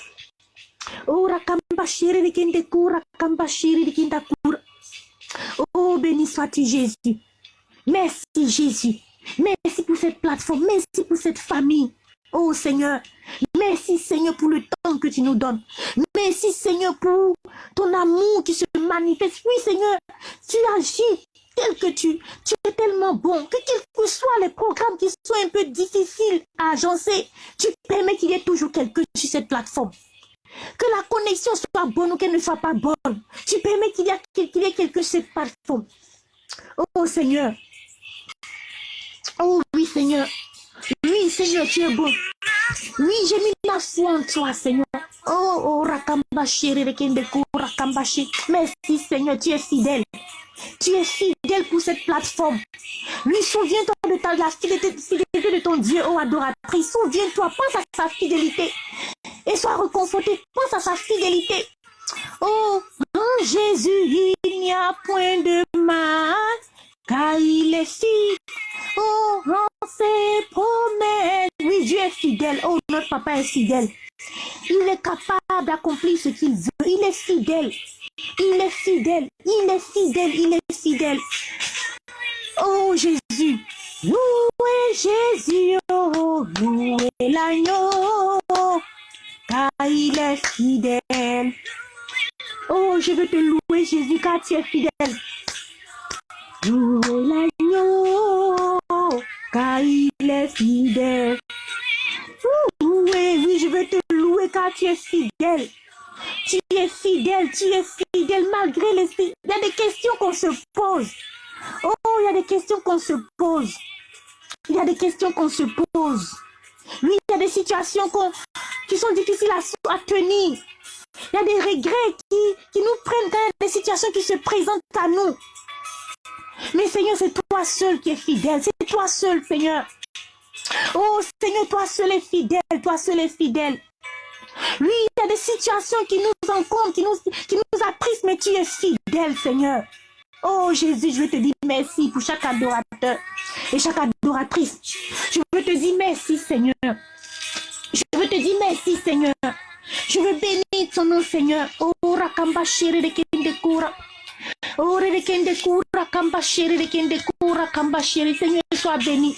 Oh, rakamba shere de kende kura, kamba de kinda kura. Oh, béni sois-tu, Jésus. Merci, Jésus. Merci pour cette plateforme. Merci pour cette famille. Oh Seigneur, merci Seigneur pour le temps que tu nous donnes. Merci Seigneur pour ton amour qui se manifeste. Oui Seigneur, tu agis tel que tu, tu es tellement bon que quels que soient les programmes qui sont un peu difficiles à agencer, tu permets qu'il y ait toujours quelqu'un sur cette plateforme. Que la connexion soit bonne ou qu'elle ne soit pas bonne. Tu permets qu'il y, ait, ait quelqu'un sur cette plateforme. Oh Seigneur, Oh oui, Seigneur. Oui, Seigneur, tu es bon. Oui, j'ai mis ma foi en toi, Seigneur. Oh, oh, Rakambashi, Rakambashi. Merci, Seigneur, tu es fidèle. Tu es fidèle pour cette plateforme. Oui, souviens-toi de, ta, la fidélité, de ton Dieu, oh adoratrice. Souviens-toi, pense à sa fidélité. Et sois reconforté, pense à sa fidélité. Oh, en Jésus, il n'y a point de mal car il est fidèle. Oh, ses promesses. Oui, Dieu est fidèle. Oh, notre papa est fidèle. Il est capable d'accomplir ce qu'il veut. Il est fidèle. Il est fidèle. Il est fidèle. Il est fidèle. Oh, Jésus. Louez Jésus. Oh, louez l'agneau. Car il est fidèle. Oh, je veux te louer, Jésus, car tu es fidèle. Louez l'agneau, car il est fidèle. Oui, oui, je veux te louer car tu es fidèle. Tu es fidèle, tu es fidèle malgré les... Il y a des questions qu'on se pose. Oh, il y a des questions qu'on se pose. il y a des questions qu'on se pose. Oui, il y a des situations qui sont difficiles à, tenir. Il y a des regrets qui, qui nous prennent dans des situations qui se présentent à nous. Mais Seigneur, c'est toi seul qui es fidèle. C'est toi seul, Seigneur. Oh Seigneur, toi seul est fidèle. Toi seul est fidèle. Oui, il y a des situations qui nous encombrent, qui nous, qui nous apprisent, mais tu es fidèle, Seigneur. Oh Jésus, je veux te dire merci pour chaque adorateur et chaque adoratrice. Je veux te dire merci, Seigneur. Je veux te dire merci, Seigneur. Je veux bénir ton nom, Seigneur. Oh, Rakamba chéri de Kende Oh, de Kende Kura, Kamba chéri de Kende Kura, Kamba chéri. Seigneur, sois béni.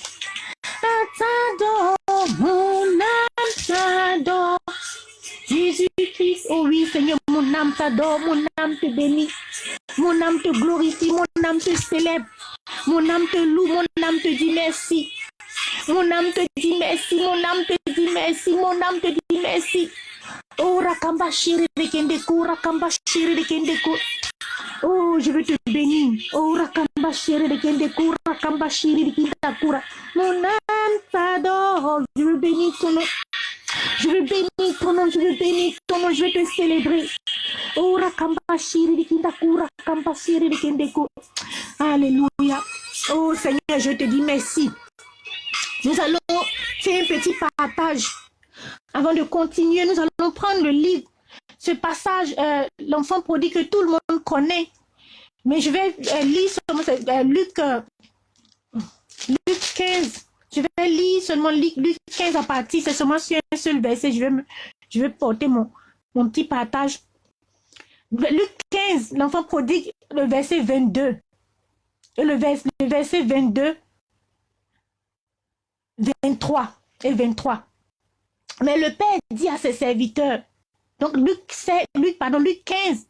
T'adore, mon âme. Jésus-Christ, oh oui, Seigneur, mon âme t'adore, mon âme te bénit. Mon âme te glorifie, mon âme te célèbre. Mon âme te loue, mon âme te dit merci. Mon âme te dit merci, mon âme te dit merci, mon âme te dit merci. Oh, Rakamba chéri de Kendekou, Rakamba chéri de Kendekou. Oh, je veux te bénir. Oh, Rakamba chéri de Kendekou, Rakamba chéri de Kindakura. Mon âme t'adore. Je veux bénir ton nom. Je veux bénir ton nom, je veux bénir ton nom, je veux te célébrer. Oh, Rakamba chéri de Kindakou, Rakamba chéri de Kendekou. Alléluia. Oh Seigneur, je te dis merci. Nous allons faire un petit partage. Avant de continuer, nous allons prendre le livre, ce passage, euh, l'enfant prodigue que tout le monde connaît. Mais je vais euh, lire seulement euh, Luc, Luc 15. Je vais lire seulement Luc, 15 à partir, c'est seulement sur un seul verset. Je vais, je vais porter mon, mon petit partage. Luc 15, l'enfant prodigue, le verset 22 le, verset 22, 23 et 23. Mais le Père dit à ses serviteurs, donc Luc, Luc, Luc 15,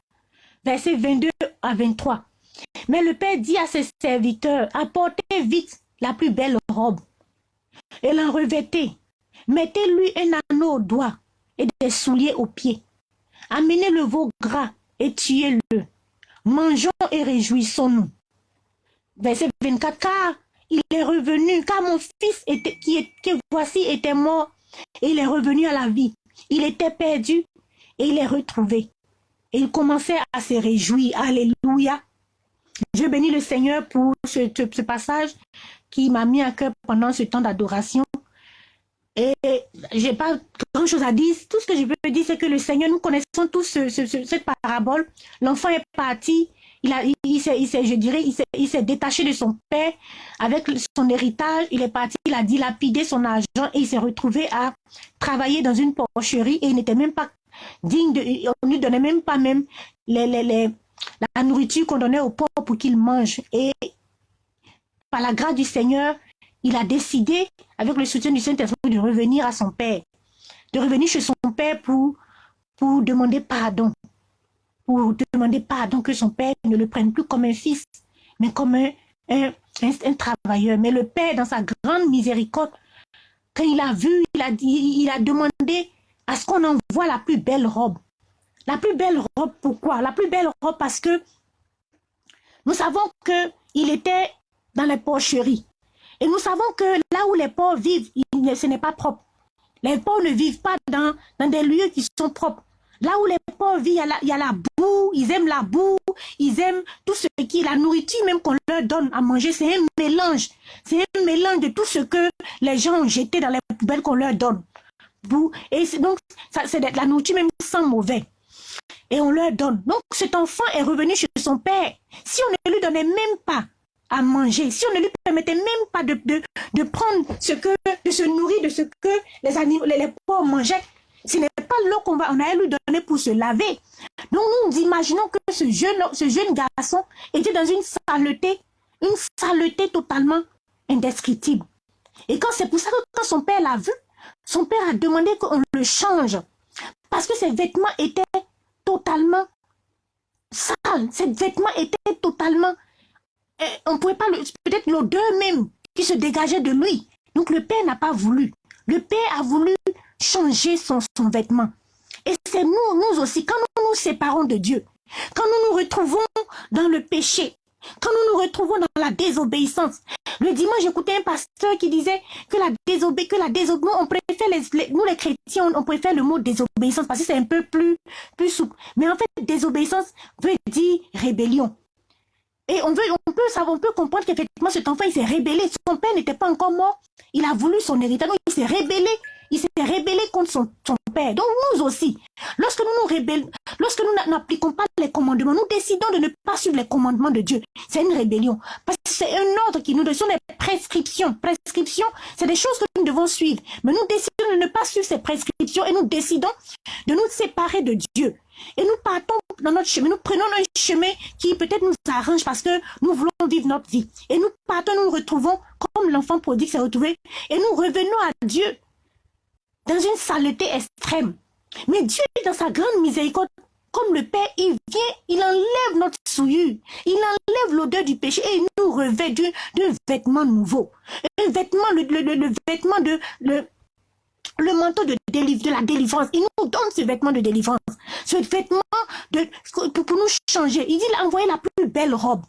verset 22 à 23. Mais le Père dit à ses serviteurs, apportez vite la plus belle robe et la revêtez. Mettez-lui un anneau au doigt et des souliers aux pieds. Amenez le veau gras et tuez-le. Mangeons et réjouissons-nous verset 24, car il est revenu, car mon fils qui, est, que voici était mort, et il est revenu à la vie. Il était perdu, et il est retrouvé. Et il commençait à se réjouir. Alléluia. Je bénis le Seigneur pour ce, passage qui m'a mis à cœur pendant ce temps d'adoration. Et j'ai pas grand chose à dire. Tout ce que je peux dire, c'est que le Seigneur, nous connaissons tous cette parabole. L'enfant est parti, il, s'est, je dirais, il s'est détaché de son père avec son héritage. Il est parti, il a dilapidé son argent et il s'est retrouvé à travailler dans une porcherie et il n'était même pas digne de, on ne lui donnait même pas même la nourriture qu'on donnait aux pauvres pour qu'ils mangent. Et par la grâce du Seigneur, il a décidé, avec le soutien du Saint-Esprit, de revenir à son père, de revenir chez son père pour, demander pardon pour demander pardon que son père ne le prenne plus comme un fils, mais comme un, travailleur. Mais le père, dans sa grande miséricorde, quand il a vu, il a, il a demandé à ce qu'on envoie la plus belle robe. La plus belle robe, pourquoi? La plus belle robe parce que nous savons qu'il était dans les porcheries. Et nous savons que là où les pauvres vivent, ce n'est pas propre. Les pauvres ne vivent pas dans, des lieux qui sont propres. Là où les pauvres vivent, il y, a la, boue, ils aiment la boue, ils aiment tout ce qui est la nourriture même qu'on leur donne à manger. C'est un mélange. C'est un mélange de tout ce que les gens ont jeté dans les poubelles qu'on leur donne. Et donc, c'est la nourriture même sans mauvais. Et on leur donne. Donc, cet enfant est revenu chez son père. Si on ne lui donnait même pas à manger, si on ne lui permettait même pas de, de, prendre ce que, de se nourrir de ce que les, animaux, les pauvres mangeaient, ce n'est pas l'eau qu'on va, on allait lui donner pour se laver. Donc nous imaginons que ce jeune, ce jeune garçon était dans une saleté, une saleté totalement indescriptible. Et quand c'est pour ça que quand son père l'a vu, son père a demandé qu'on le change. Parce que ses vêtements étaient totalement sales. Ses vêtements étaient totalement... On eh, on pouvait pas... Peut-être l'odeur même qui se dégageait de lui. Donc le père n'a pas voulu. Le père a voulu changer son, son vêtement. Et c'est nous, nous aussi, quand nous nous séparons de Dieu, quand nous nous retrouvons dans le péché, Quand nous nous retrouvons dans la désobéissance. Le dimanche, j'écoutais un pasteur qui disait que la que la désobéissance, préfère nous les chrétiens, on, préfère le mot désobéissance parce que c'est un peu plus, plus souple. Mais en fait, désobéissance veut dire rébellion. Et on, veut, on, peut savoir, on peut comprendre qu'effectivement, cet enfant, il s'est rébellé. Son père n'était pas encore mort. Il a voulu son héritage. il s'est rébellé. Il s'est rébellé contre son, son, père. Donc nous aussi, lorsque nous nous rébellons, lorsque nous n'appliquons pas les commandements, nous décidons de ne pas suivre les commandements de Dieu. C'est une rébellion. Parce que c'est un ordre qui nous donne, des prescriptions. Prescriptions, c'est des choses que nous devons suivre. Mais nous décidons de ne pas suivre ces prescriptions et nous décidons de nous séparer de Dieu. Et nous partons dans notre chemin, nous prenons un chemin qui peut-être nous arrange parce que nous voulons vivre notre vie. Et nous partons, nous nous retrouvons comme l'enfant prodigue s'est retrouvé et nous revenons à Dieu dans une saleté extrême. Mais Dieu, dans sa grande miséricorde, comme le Père, il vient, il enlève notre souillure, il enlève l'odeur du péché et il nous revêt d'un vêtement nouveau. Un vêtement, le, vêtement de, le, manteau de, la délivrance. Il nous donne ce vêtement de délivrance. Ce vêtement pour, nous changer. Il dit, il a envoyé la plus belle robe.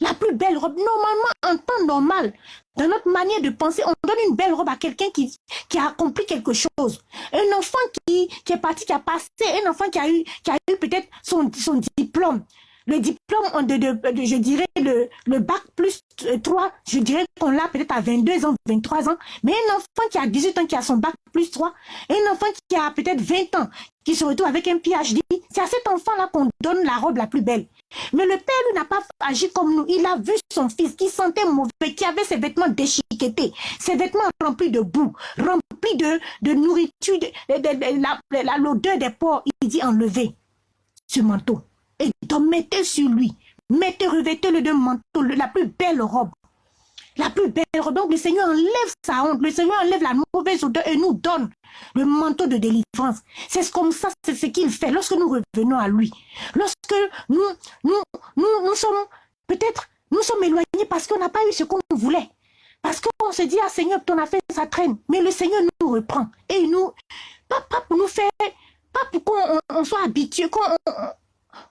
La plus belle robe. Normalement, en temps normal, dans notre manière de penser, on donne une belle robe à quelqu'un qui, qui a accompli quelque chose. Un enfant qui, qui est parti, qui a passé, un enfant qui a eu, eu peut-être son, son diplôme le diplôme je dirais, le, bac plus 3, je dirais qu'on l'a peut-être à 22 ans, 23 ans, mais un enfant qui a 18 ans, qui a son bac plus 3, un enfant qui a peut-être 20 ans, qui se retrouve avec un PhD, c'est à cet enfant-là qu'on donne la robe la plus belle. Mais le père, lui, n'a pas agi comme nous. Il a vu son fils qui sentait mauvais, qui avait ses vêtements déchiquetés, ses vêtements remplis de boue, remplis de, de nourriture, de, de, l'odeur des porcs. Il dit enlever ce manteau. Et donc mettez sur lui, mettez, revêtez-le de manteau, la plus belle robe. La plus belle robe. Donc le Seigneur enlève sa honte, le Seigneur enlève la mauvaise odeur et nous donne le manteau de délivrance. C'est comme ça, c'est ce qu'il fait lorsque nous revenons à lui. Lorsque nous, nous, nous, nous sommes, peut-être, nous sommes éloignés parce qu'on n'a pas eu ce qu'on voulait. Parce qu'on se dit, ah Seigneur, ton affaire, ça traîne. Mais le Seigneur nous reprend. Et nous, pas, pour nous faire, pas pour qu'on soit habitué, qu'on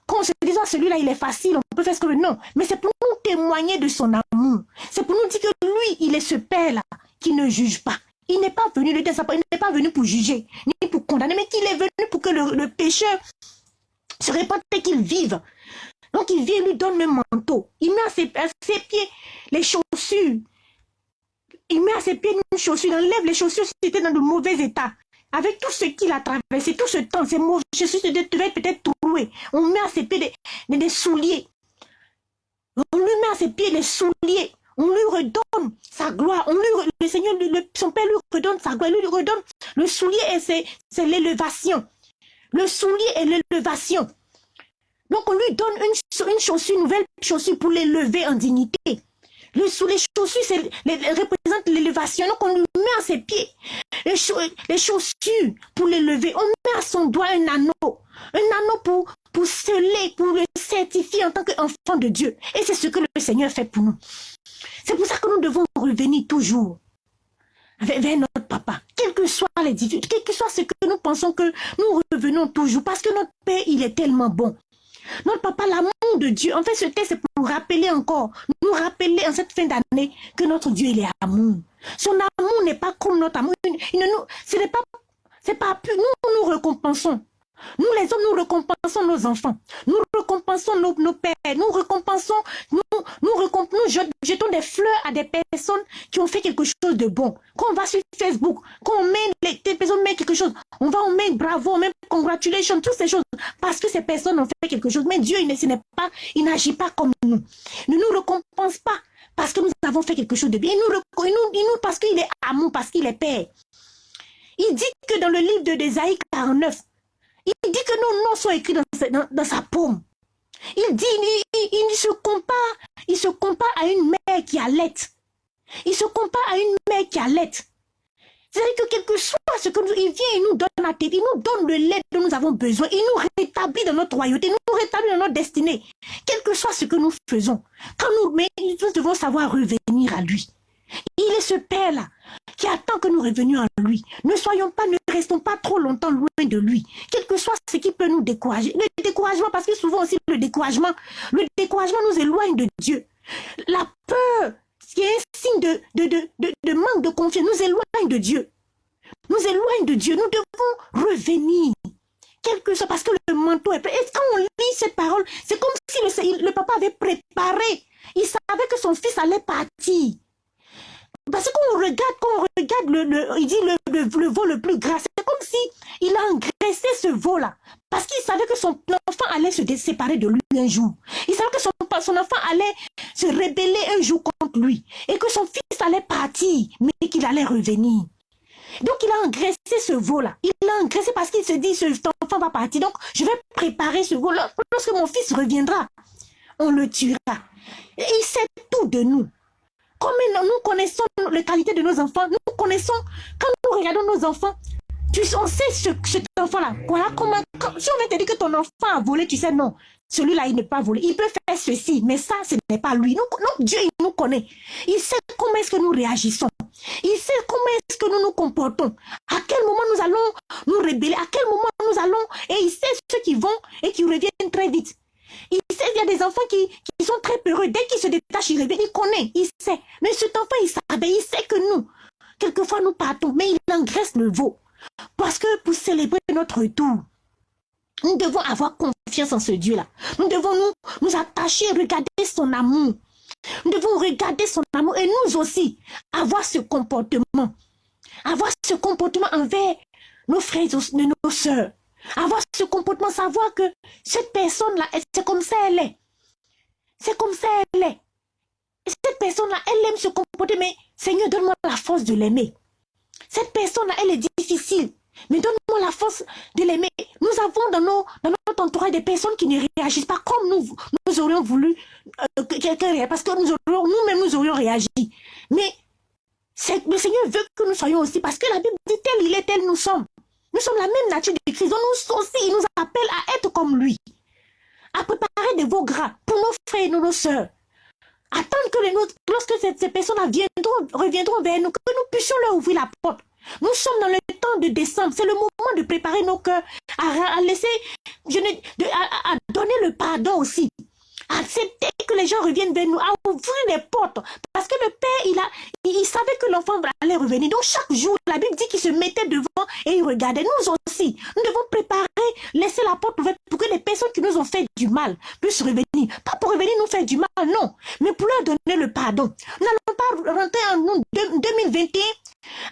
quand on se ah, celui-là, il est facile, on peut faire ce que Non, mais c'est pour nous témoigner de son amour. C'est pour nous dire que lui, il est ce Père-là qui ne juge pas. Il n'est pas venu il n'est pas venu pour juger, ni pour condamner, mais qu'il est venu pour que le, pécheur se répande et qu'il vive. Donc il vient, lui donne le manteau. Il met à ses, ses pieds les chaussures. Il met à ses pieds une chaussure, il enlève les chaussures si c'était dans de mauvais état. Avec tout ce qu'il a traversé, tout ce temps, ces mauvais chaussures devaient peut-être On met à ses pieds des, souliers. On lui met à ses pieds des souliers. On lui redonne sa gloire. On lui, le Seigneur, son Père lui redonne sa gloire. Lui redonne le soulier et c'est l'élévation. Le soulier et l'élévation. Donc on lui donne une, une chaussure, une nouvelle chaussure pour l'élever en dignité. Le, sous les chaussures représentent l'élévation. Donc on lui met à ses pieds les, chaussures pour l'élever. On met à son doigt un anneau. Un anneau pour, pour sceller, pour le certifier en tant qu'enfant de Dieu. Et c'est ce que le Seigneur fait pour nous. C'est pour ça que nous devons revenir toujours vers notre papa. Quelles que soient les difficultés, quel que soit ce que nous pensons que nous revenons toujours. Parce que notre Père, il est tellement bon. Notre papa, l'amour de Dieu, en fait, ce texte, c'est pour rappeler encore, nous rappeler en cette fin d'année que notre Dieu, il est amour. Son amour n'est pas comme notre amour. Il ne nous, ce n'est pas, c'est pas nous, nous récompensons. Nous, les hommes, nous récompensons nos enfants. Nous récompensons nos, nos pères. Nous récompensons, nous, jetons des fleurs à des personnes qui ont fait quelque chose de bon. Quand on va sur Facebook, quand on met, les, personnes mettent quelque chose, on va, on met bravo, on met congratulations, toutes ces choses. Parce que ces personnes ont fait quelque chose. Mais Dieu, il n'est pas, n'agit pas comme nous. Ne nous récompense pas parce que nous avons fait quelque chose de bien. Il nous, il nous, il nous parce qu'il est amour, parce qu'il est Père. Il dit que dans le livre de Désaïe 49, il dit que nos noms sont écrits dans, sa paume. Il dit, il, se compare, il se compare à une mère qui allait. Il se compare à une mère qui allait. C'est-à-dire que quelque soit ce que nous, il vient, il nous donne la tête, il nous donne le lait dont nous avons besoin, il nous rétablit dans notre royauté, il nous rétablit dans notre destinée. Quel que soit ce que nous faisons, quand nous, mais nous devons savoir revenir à lui. Il est ce Père-là qui attend que nous revenions à lui. Ne soyons pas, ne restons pas trop longtemps loin de lui. Quel que soit ce qui peut nous décourager. Découragement, parce que souvent aussi le découragement, le découragement nous éloigne de Dieu. La peur, qui est un signe de, de, de, de manque de confiance, nous éloigne de Dieu. Nous éloigne de Dieu. Nous devons revenir quelque chose, parce que le manteau est prêt. Et quand on lit cette parole, c'est comme si le, le, papa avait préparé. Il savait que son fils allait partir. Parce qu'on regarde, quand on regarde le, le il dit le, le, veau le plus gras, c'est comme si il a engraissé ce veau-là. Parce qu'il savait que son enfant allait se séparer de lui un jour. Il savait que son, enfant allait se rébeller un jour contre lui. Et que son fils allait partir, mais qu'il allait revenir. Donc il a engraissé ce veau-là. Il l'a engraissé parce qu'il se dit, ce enfant va partir. Donc je vais préparer ce veau-là. Lorsque mon fils reviendra, on le tuera. Et il sait tout de nous. Comme nous connaissons les qualités de nos enfants, nous connaissons, quand nous regardons nos enfants, tu, on sait ce, cet enfant-là. Voilà comment, si on vient te dire que ton enfant a volé, tu sais, non, celui-là, il n'est pas volé. Il peut faire ceci, mais ça, ce n'est pas lui. Nous, Dieu, il nous connaît. Il sait comment est-ce que nous réagissons. Il sait comment est-ce que nous nous comportons. À quel moment nous allons nous rébeller. À quel moment nous allons. Et il sait ceux qui vont et qui reviennent très vite. Il sait, il y a des enfants qui, qui sont très peureux. Dès qu'ils se détachent, ils reviennent. Il connaît, il sait. Mais cet enfant, il savait, il sait que nous, quelquefois nous partons, mais il engraisse le veau. Parce que pour célébrer notre retour, nous devons avoir confiance en ce Dieu-là. Nous devons nous, nous attacher, regarder son amour. Nous devons regarder son amour et nous aussi avoir ce comportement. Avoir ce comportement envers nos frères et nos soeurs. Avoir ce comportement, savoir que cette personne-là, c'est comme ça elle est. C'est comme ça elle est. cette personne-là, elle aime se comporter, mais Seigneur, donne-moi la force de l'aimer. Cette personne-là, elle est difficile. Mais donne-moi la force de l'aimer. Nous avons dans, nos, notre entourage des personnes qui ne réagissent pas comme nous, nous aurions voulu euh, que quelqu'un réagisse. Parce que nous nous-mêmes, nous aurions réagi. Mais le Seigneur veut que nous soyons aussi. Parce que la Bible dit tel il est, tel nous sommes. Nous sommes la même nature de Christ. Donc nous aussi, il nous appelle à être comme lui. À préparer des veaux gras pour nos frères et nos soeurs. Attendre que les nôtres, lorsque ces, personnes viendront, reviendront vers nous, que nous puissions leur ouvrir la porte. Nous sommes dans le temps de décembre. C'est le moment de préparer nos cœurs, à, laisser, je à, à donner le pardon aussi accepter que les gens reviennent vers nous, à ouvrir les portes. Parce que le père, il, a, il, savait que l'enfant allait revenir. Donc chaque jour, la Bible dit qu'il se mettait devant et il regardait. Nous aussi, nous devons préparer, laisser la porte ouverte pour que les personnes qui nous ont fait du mal puissent revenir. Pas pour revenir nous faire du mal, non, mais pour leur donner le pardon. Nous n'allons pas rentrer en 2021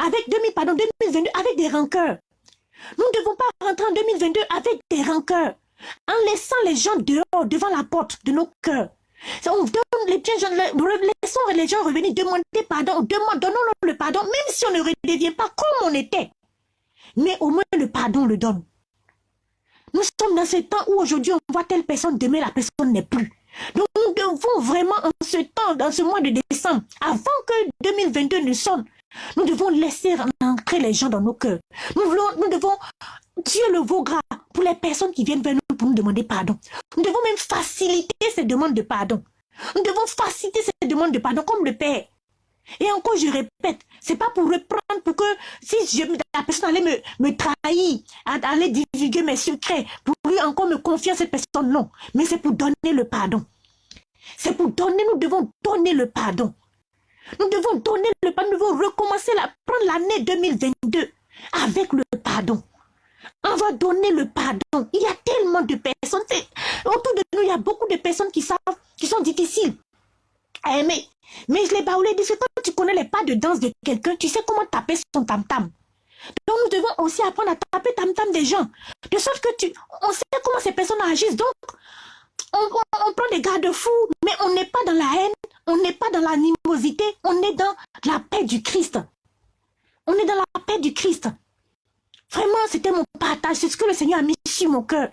avec 2000, pardon, 2022 avec des rancœurs. Nous ne devons pas rentrer en 2022 avec des rancœurs en laissant les gens dehors, devant la porte de nos cœurs. On donne les gens, laissons les gens revenir demander pardon, donnons-leur le pardon, même si on ne redevient pas comme on était. Mais au moins le pardon on le donne. Nous sommes dans ce temps où aujourd'hui on voit telle personne, demain la personne n'est plus. Donc nous devons vraiment en ce temps, dans ce mois de décembre, avant que 2022 ne sonne, nous devons laisser entrer les gens dans nos cœurs. Nous, voulons, nous devons Dieu le vaut gras pour les personnes qui viennent vers nous pour nous demander pardon. Nous devons même faciliter ces demandes de pardon. Nous devons faciliter ces demandes de pardon comme le Père. Et encore, je répète, c'est pas pour reprendre, pour que si la personne allait me, me trahir, aller divulguer mes secrets, pour lui encore me confier à cette personne, non. Mais c'est pour donner le pardon. C'est pour donner, nous devons donner le pardon. Nous devons donner le pardon, nous devons recommencer, la, prendre l'année 2022 avec le pardon. On va donner le pardon. Il y a tellement de personnes. Autour de nous, il y a beaucoup de personnes qui savent, qui sont difficiles à aimer. Mais je les baoulé dit, quand tu connais les pas de danse de quelqu'un, tu sais comment taper son tam-tam. Donc nous devons aussi apprendre à taper tam-tam des gens. De sorte que tu, on sait comment ces personnes agissent. Donc, on, prend des garde-fous, mais on n'est pas dans la haine, on n'est pas dans l'animosité, on est dans la paix du Christ. On est dans la paix du Christ. Vraiment, c'était mon partage. C'est ce que le Seigneur a mis sur mon cœur.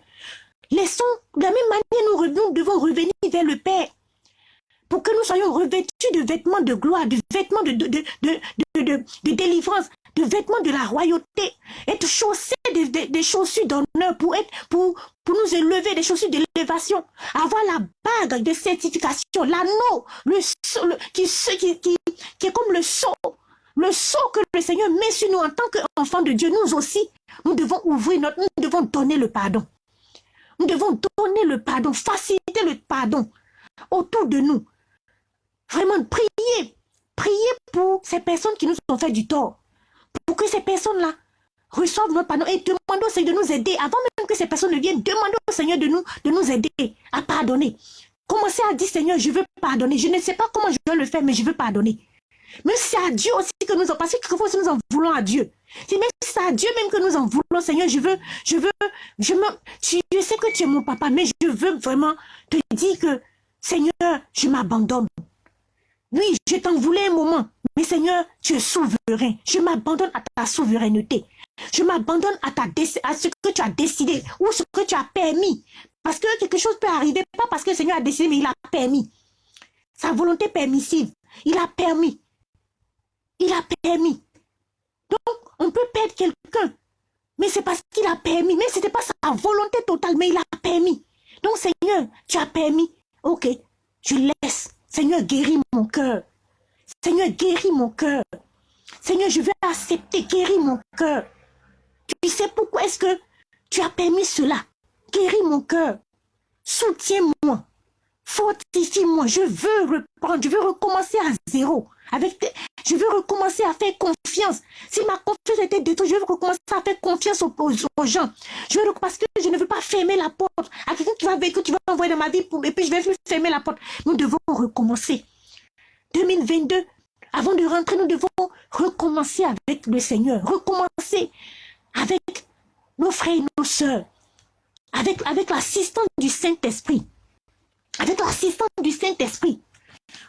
Laissons, de la même manière, nous, devons revenir vers le Père. Pour que nous soyons revêtus de vêtements de gloire, de vêtements de, délivrance, de vêtements de la royauté. Être chaussés des chaussures d'honneur pour, pour, pour nous élever, des chaussures d'élévation. Avoir la bague de certification, l'anneau, le, qui, qui, qui, qui est comme le sceau le sceau que le Seigneur met sur nous en tant qu'enfants de Dieu, nous aussi, nous devons ouvrir notre, nous devons donner le pardon. Nous devons donner le pardon, faciliter le pardon autour de nous. Vraiment, prier, prier pour ces personnes qui nous ont fait du tort. Pour que ces personnes-là reçoivent notre pardon et demandons au Seigneur de nous aider. Avant même que ces personnes ne viennent, demandons au Seigneur de nous, de nous aider à pardonner. Commencez à dire, Seigneur, je veux pardonner. Je ne sais pas comment je dois le faire, mais je veux pardonner. Mais c'est à Dieu aussi que nous en parce que quelquefois nous en voulons à Dieu. C'est même c'est à Dieu même que nous en voulons, Seigneur. Je veux, je veux, je me, tu, je sais que tu es mon papa, mais je veux vraiment te dire que, Seigneur, je m'abandonne. Oui, je t'en voulais un moment, mais Seigneur, tu es souverain. Je m'abandonne à ta souveraineté. Je m'abandonne à, ta à ce que tu as décidé ou ce que tu as permis. Parce que quelque chose peut arriver, pas parce que le Seigneur a décidé, mais il a permis. Sa volonté permissive, il a permis. Il a permis. Donc, on peut perdre quelqu'un. Mais c'est parce qu'il a permis. Mais ce n'était pas sa volonté totale, mais il a permis. Donc, Seigneur, tu as permis. Ok, je laisse. Seigneur, guéris mon cœur. Seigneur, guéris mon cœur. Seigneur, je vais accepter, guéris mon cœur. Tu sais pourquoi est-ce que tu as permis cela? Guéris mon cœur. Soutiens-moi. Fortifie-moi. Je veux reprendre. Je veux recommencer à zéro. Avec Je veux recommencer à faire confiance. Si ma confiance était détruite, je veux recommencer à faire confiance aux, gens. Je veux, parce que je ne veux pas fermer la porte à quelqu'un qui va que tu vas envoyer dans ma vie et puis je vais fermer la porte. Nous devons recommencer. 2022, avant de rentrer, nous devons recommencer avec le Seigneur. Recommencer avec nos frères et nos sœurs. Avec l'assistance du Saint-Esprit. Avec l'assistance du Saint-Esprit.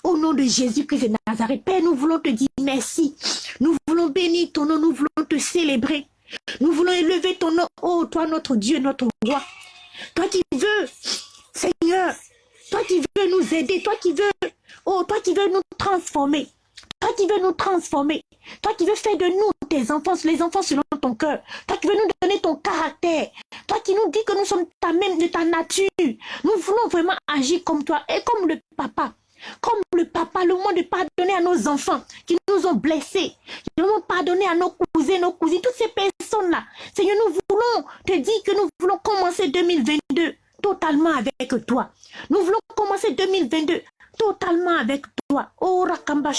Au nom de Jésus-Christ de Nazareth, Père, nous voulons te dire merci. Nous voulons bénir ton nom, nous voulons te célébrer. Nous voulons élever ton nom, oh toi notre Dieu, notre roi. Toi qui veux, Seigneur, toi qui veux nous aider, toi qui veux, oh toi qui veux nous transformer. Toi qui veux nous transformer. Toi qui veux faire de nous tes enfants, les enfants selon ton cœur. Toi qui veux nous donner ton caractère. Toi qui nous dis que nous sommes ta même de ta nature. Nous voulons vraiment agir comme toi et comme le papa. Comme le papa, le moment de pardonner à nos enfants qui nous ont blessés. Le moment de pardonner à nos cousins, nos cousines, toutes ces personnes-là. Seigneur, nous voulons te dire que nous voulons commencer 2022 totalement avec toi. Nous voulons commencer 2022 totalement avec toi. Oh, rakamba.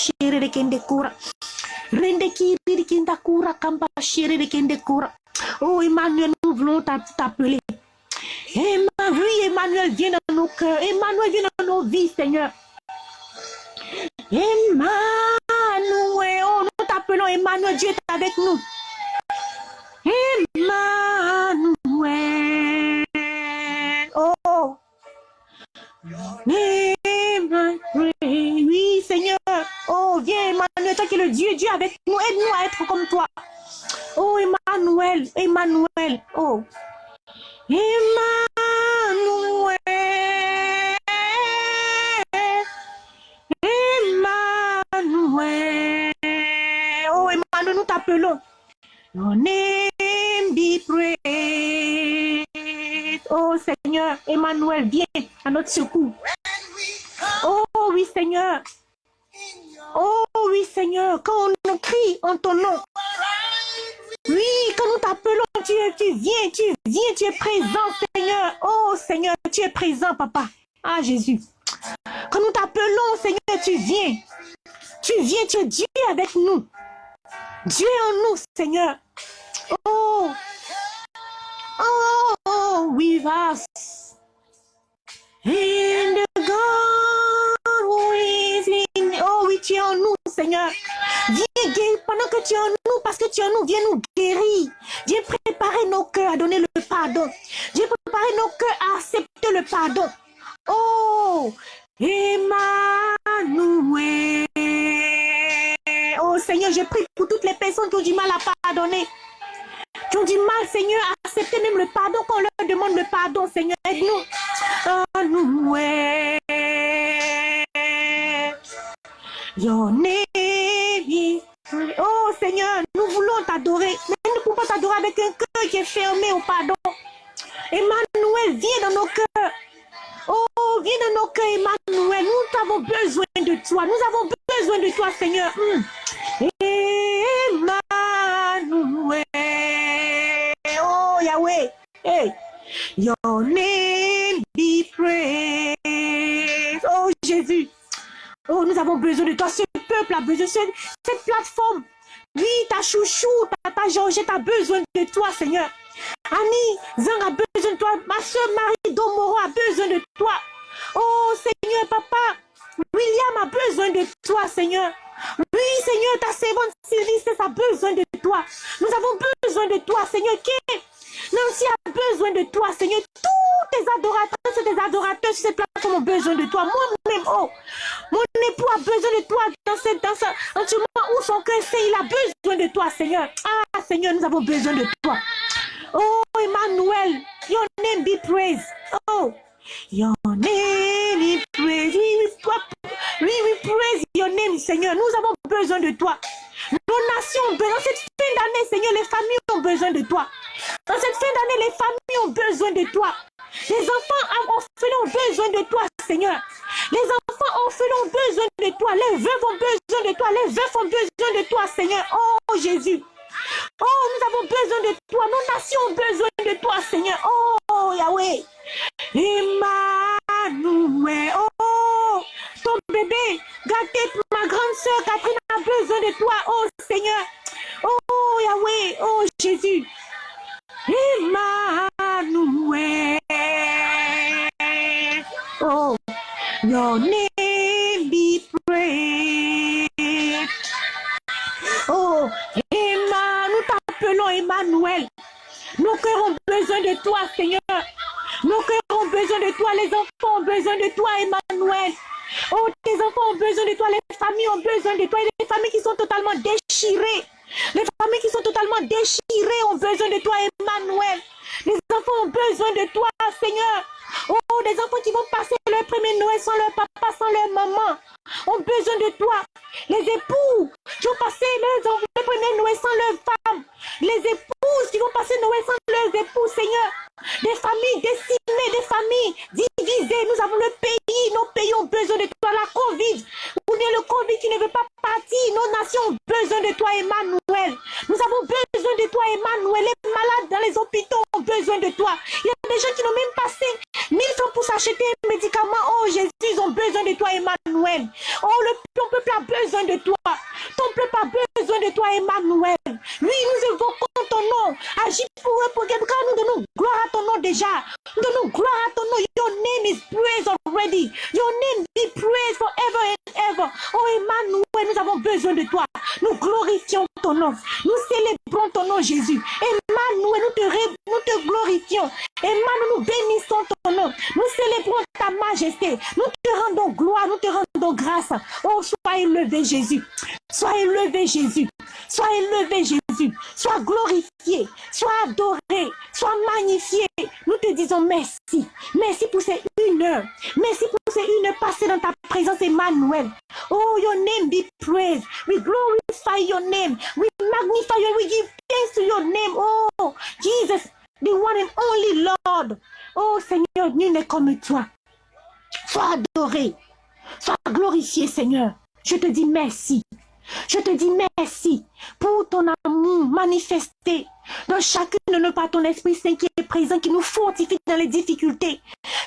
Rende kiri kinda kura kamba chere de kende kura. Oh, Emmanuel, nous voulons t'appeler. Emmanuel, Emmanuel, viens dans nos cœurs. Emmanuel, viens dans nos vies, Seigneur. Emmanuel, oh, nous t'appelons Emmanuel, Dieu est avec nous. Emmanuel, oh, Emmanuel, Emmanuel, toi qui es le Dieu, Dieu avec nous, aide-nous à être comme toi. Oh Emmanuel, Emmanuel, oh, Emmanuel. nous t'appelons. Your name be praised. Oh Seigneur, Emmanuel, viens à notre secours. Oh oui Seigneur. Oh oui Seigneur, quand on crie en ton nom. Oui, quand nous t'appelons, tu, tu viens, tu viens, tu es présent Seigneur. Oh Seigneur, tu es présent Papa. Ah Jésus. Quand nous t'appelons Seigneur, tu viens. Tu viens, tu es Dieu avec nous. Dieu en nous, Seigneur. Oh, oh, oh, with us. Oh oui, tu es en nous, Seigneur. Viens guérir pendant que tu es en nous, parce que tu es en nous, viens nous guérir. Viens préparer nos cœurs à donner le pardon. Viens préparer nos cœurs à accepter le pardon. Oh, Emmanuel. Oh Seigneur, je prie pour toutes les personnes qui ont du mal à pardonner. Qui ont du mal, Seigneur, à accepter même le pardon quand on leur demande le pardon, Seigneur. Aide-nous. Nous, Oh Seigneur, nous voulons t'adorer, mais nous ne pouvons pas t'adorer avec un cœur qui est fermé au pardon. Emmanuel, viens dans nos cœurs. Oh, viens dans nos cœurs, Emmanuel. Nous avons besoin de toi. Nous avons besoin de toi, Seigneur. Hmm. Emmanuel. Oh, Yahweh. Hey. Your name. Hmm. avons besoin de toi. Ce peuple a besoin de cette plateforme. Oui, ta chouchou, ta, Georgette a besoin de toi, Seigneur. Annie, Zang a besoin de toi. Ma soeur Marie Domoro a besoin de toi. Oh, Seigneur, papa. William a besoin de toi, Seigneur. Oui, Seigneur, ta servante Sylvie a besoin de toi. Nous avons besoin de toi, Seigneur. Qui Nancy a besoin de toi, Seigneur. Tous tes adorateurs tes adorateurs sur cette plateforme ont besoin de toi. Moi-même, oh, mon époux a besoin de toi dans cette dans ce, en ce moment où son cœur sait, il a besoin de toi, Seigneur. Ah, Seigneur, nous avons besoin de toi. Oh, Emmanuel, your name be praised. Oh, your name be praised. Oui, oui, praise your name, Seigneur. Nous avons besoin de toi. Nos nations ont besoin. Cette fin d'année, Seigneur, les familles ont besoin de toi. Dans cette fin d'année, les familles ont besoin de toi. Les enfants orphelins ont besoin de toi, Seigneur. Les enfants orphelins ont besoin de toi. Les veuves ont besoin de toi. Les veufs ont besoin de toi, Seigneur. Oh, Jésus. Oh, nous avons besoin de toi. Nos nations ont besoin de toi, Seigneur. Oh, Yahweh. Emmanuel. Oh, ton bébé, gâté, ma grande soeur Catherine a besoin de toi. Oh, Seigneur. Oh, Yahweh. Oh, Jésus. Emmanuel. Oh, your name your name. Oh, Jesus, the one and only Lord. Oh, Seigneur, nul n'est comme toi. Sois adoré. Sois glorifié, Seigneur. Je te dis merci. Je te dis merci pour ton amour manifesté dans chacune de nos pas, ton Esprit Saint qui est présent, qui nous fortifie dans les difficultés,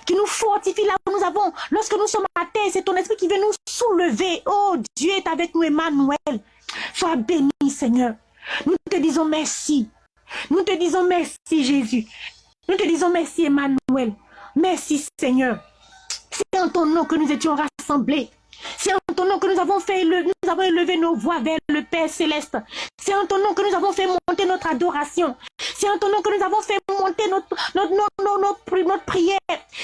qui nous fortifie là où nous avons, lorsque nous sommes à terre, c'est ton Esprit qui veut nous soulever. Oh, Dieu est avec nous, Emmanuel. Sois béni, Seigneur. Nous te disons merci. Nous te disons merci, Jésus. Nous te disons merci, Emmanuel. Merci, Seigneur. C'est en ton nom que nous étions rassemblés. C'est en ton nom que nous avons fait nous avons élevé nos voix vers le Père céleste. C'est en ton nom que nous avons fait monter notre adoration. C'est en ton nom que nous avons fait monter notre, notre, notre, notre, prière.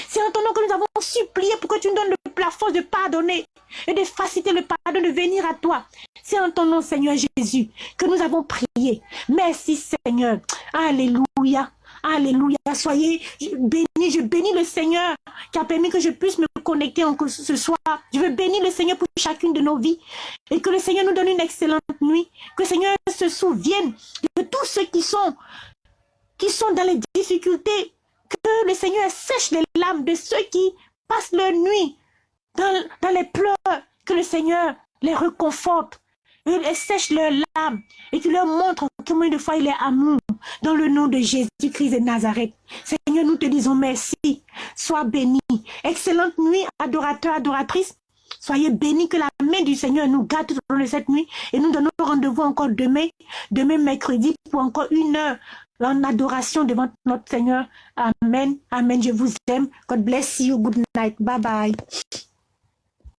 C'est en ton nom que nous avons supplié pour que tu nous donnes la force de pardonner et de faciliter le pardon, de venir à toi. C'est en ton nom, Seigneur Jésus, que nous avons prié. Merci, Seigneur. Alléluia. Alléluia. Soyez bénis. Je bénis le Seigneur qui a permis que je puisse me connecter ce soir. Je veux bénir le Seigneur pour chacune de nos vies. Et que le Seigneur nous donne une excellente nuit. Que le Seigneur se souvienne de tous ceux qui sont, qui sont dans les difficultés. Que le Seigneur sèche les larmes de ceux qui passent leur nuit dans, les pleurs. Que le Seigneur les reconforte et sèche leurs larmes et tu leur montre combien de fois il est amour dans le nom de Jésus-Christ de Nazareth. Seigneur, nous te disons merci. Sois béni. Excellente nuit, adorateur, adoratrice. Soyez bénis que la main du Seigneur nous garde tout au long de cette nuit et nous donnons rendez-vous encore demain, demain mercredi pour encore une heure en adoration devant notre Seigneur. Amen. Amen. Je vous aime. God bless you. Good night. Bye bye.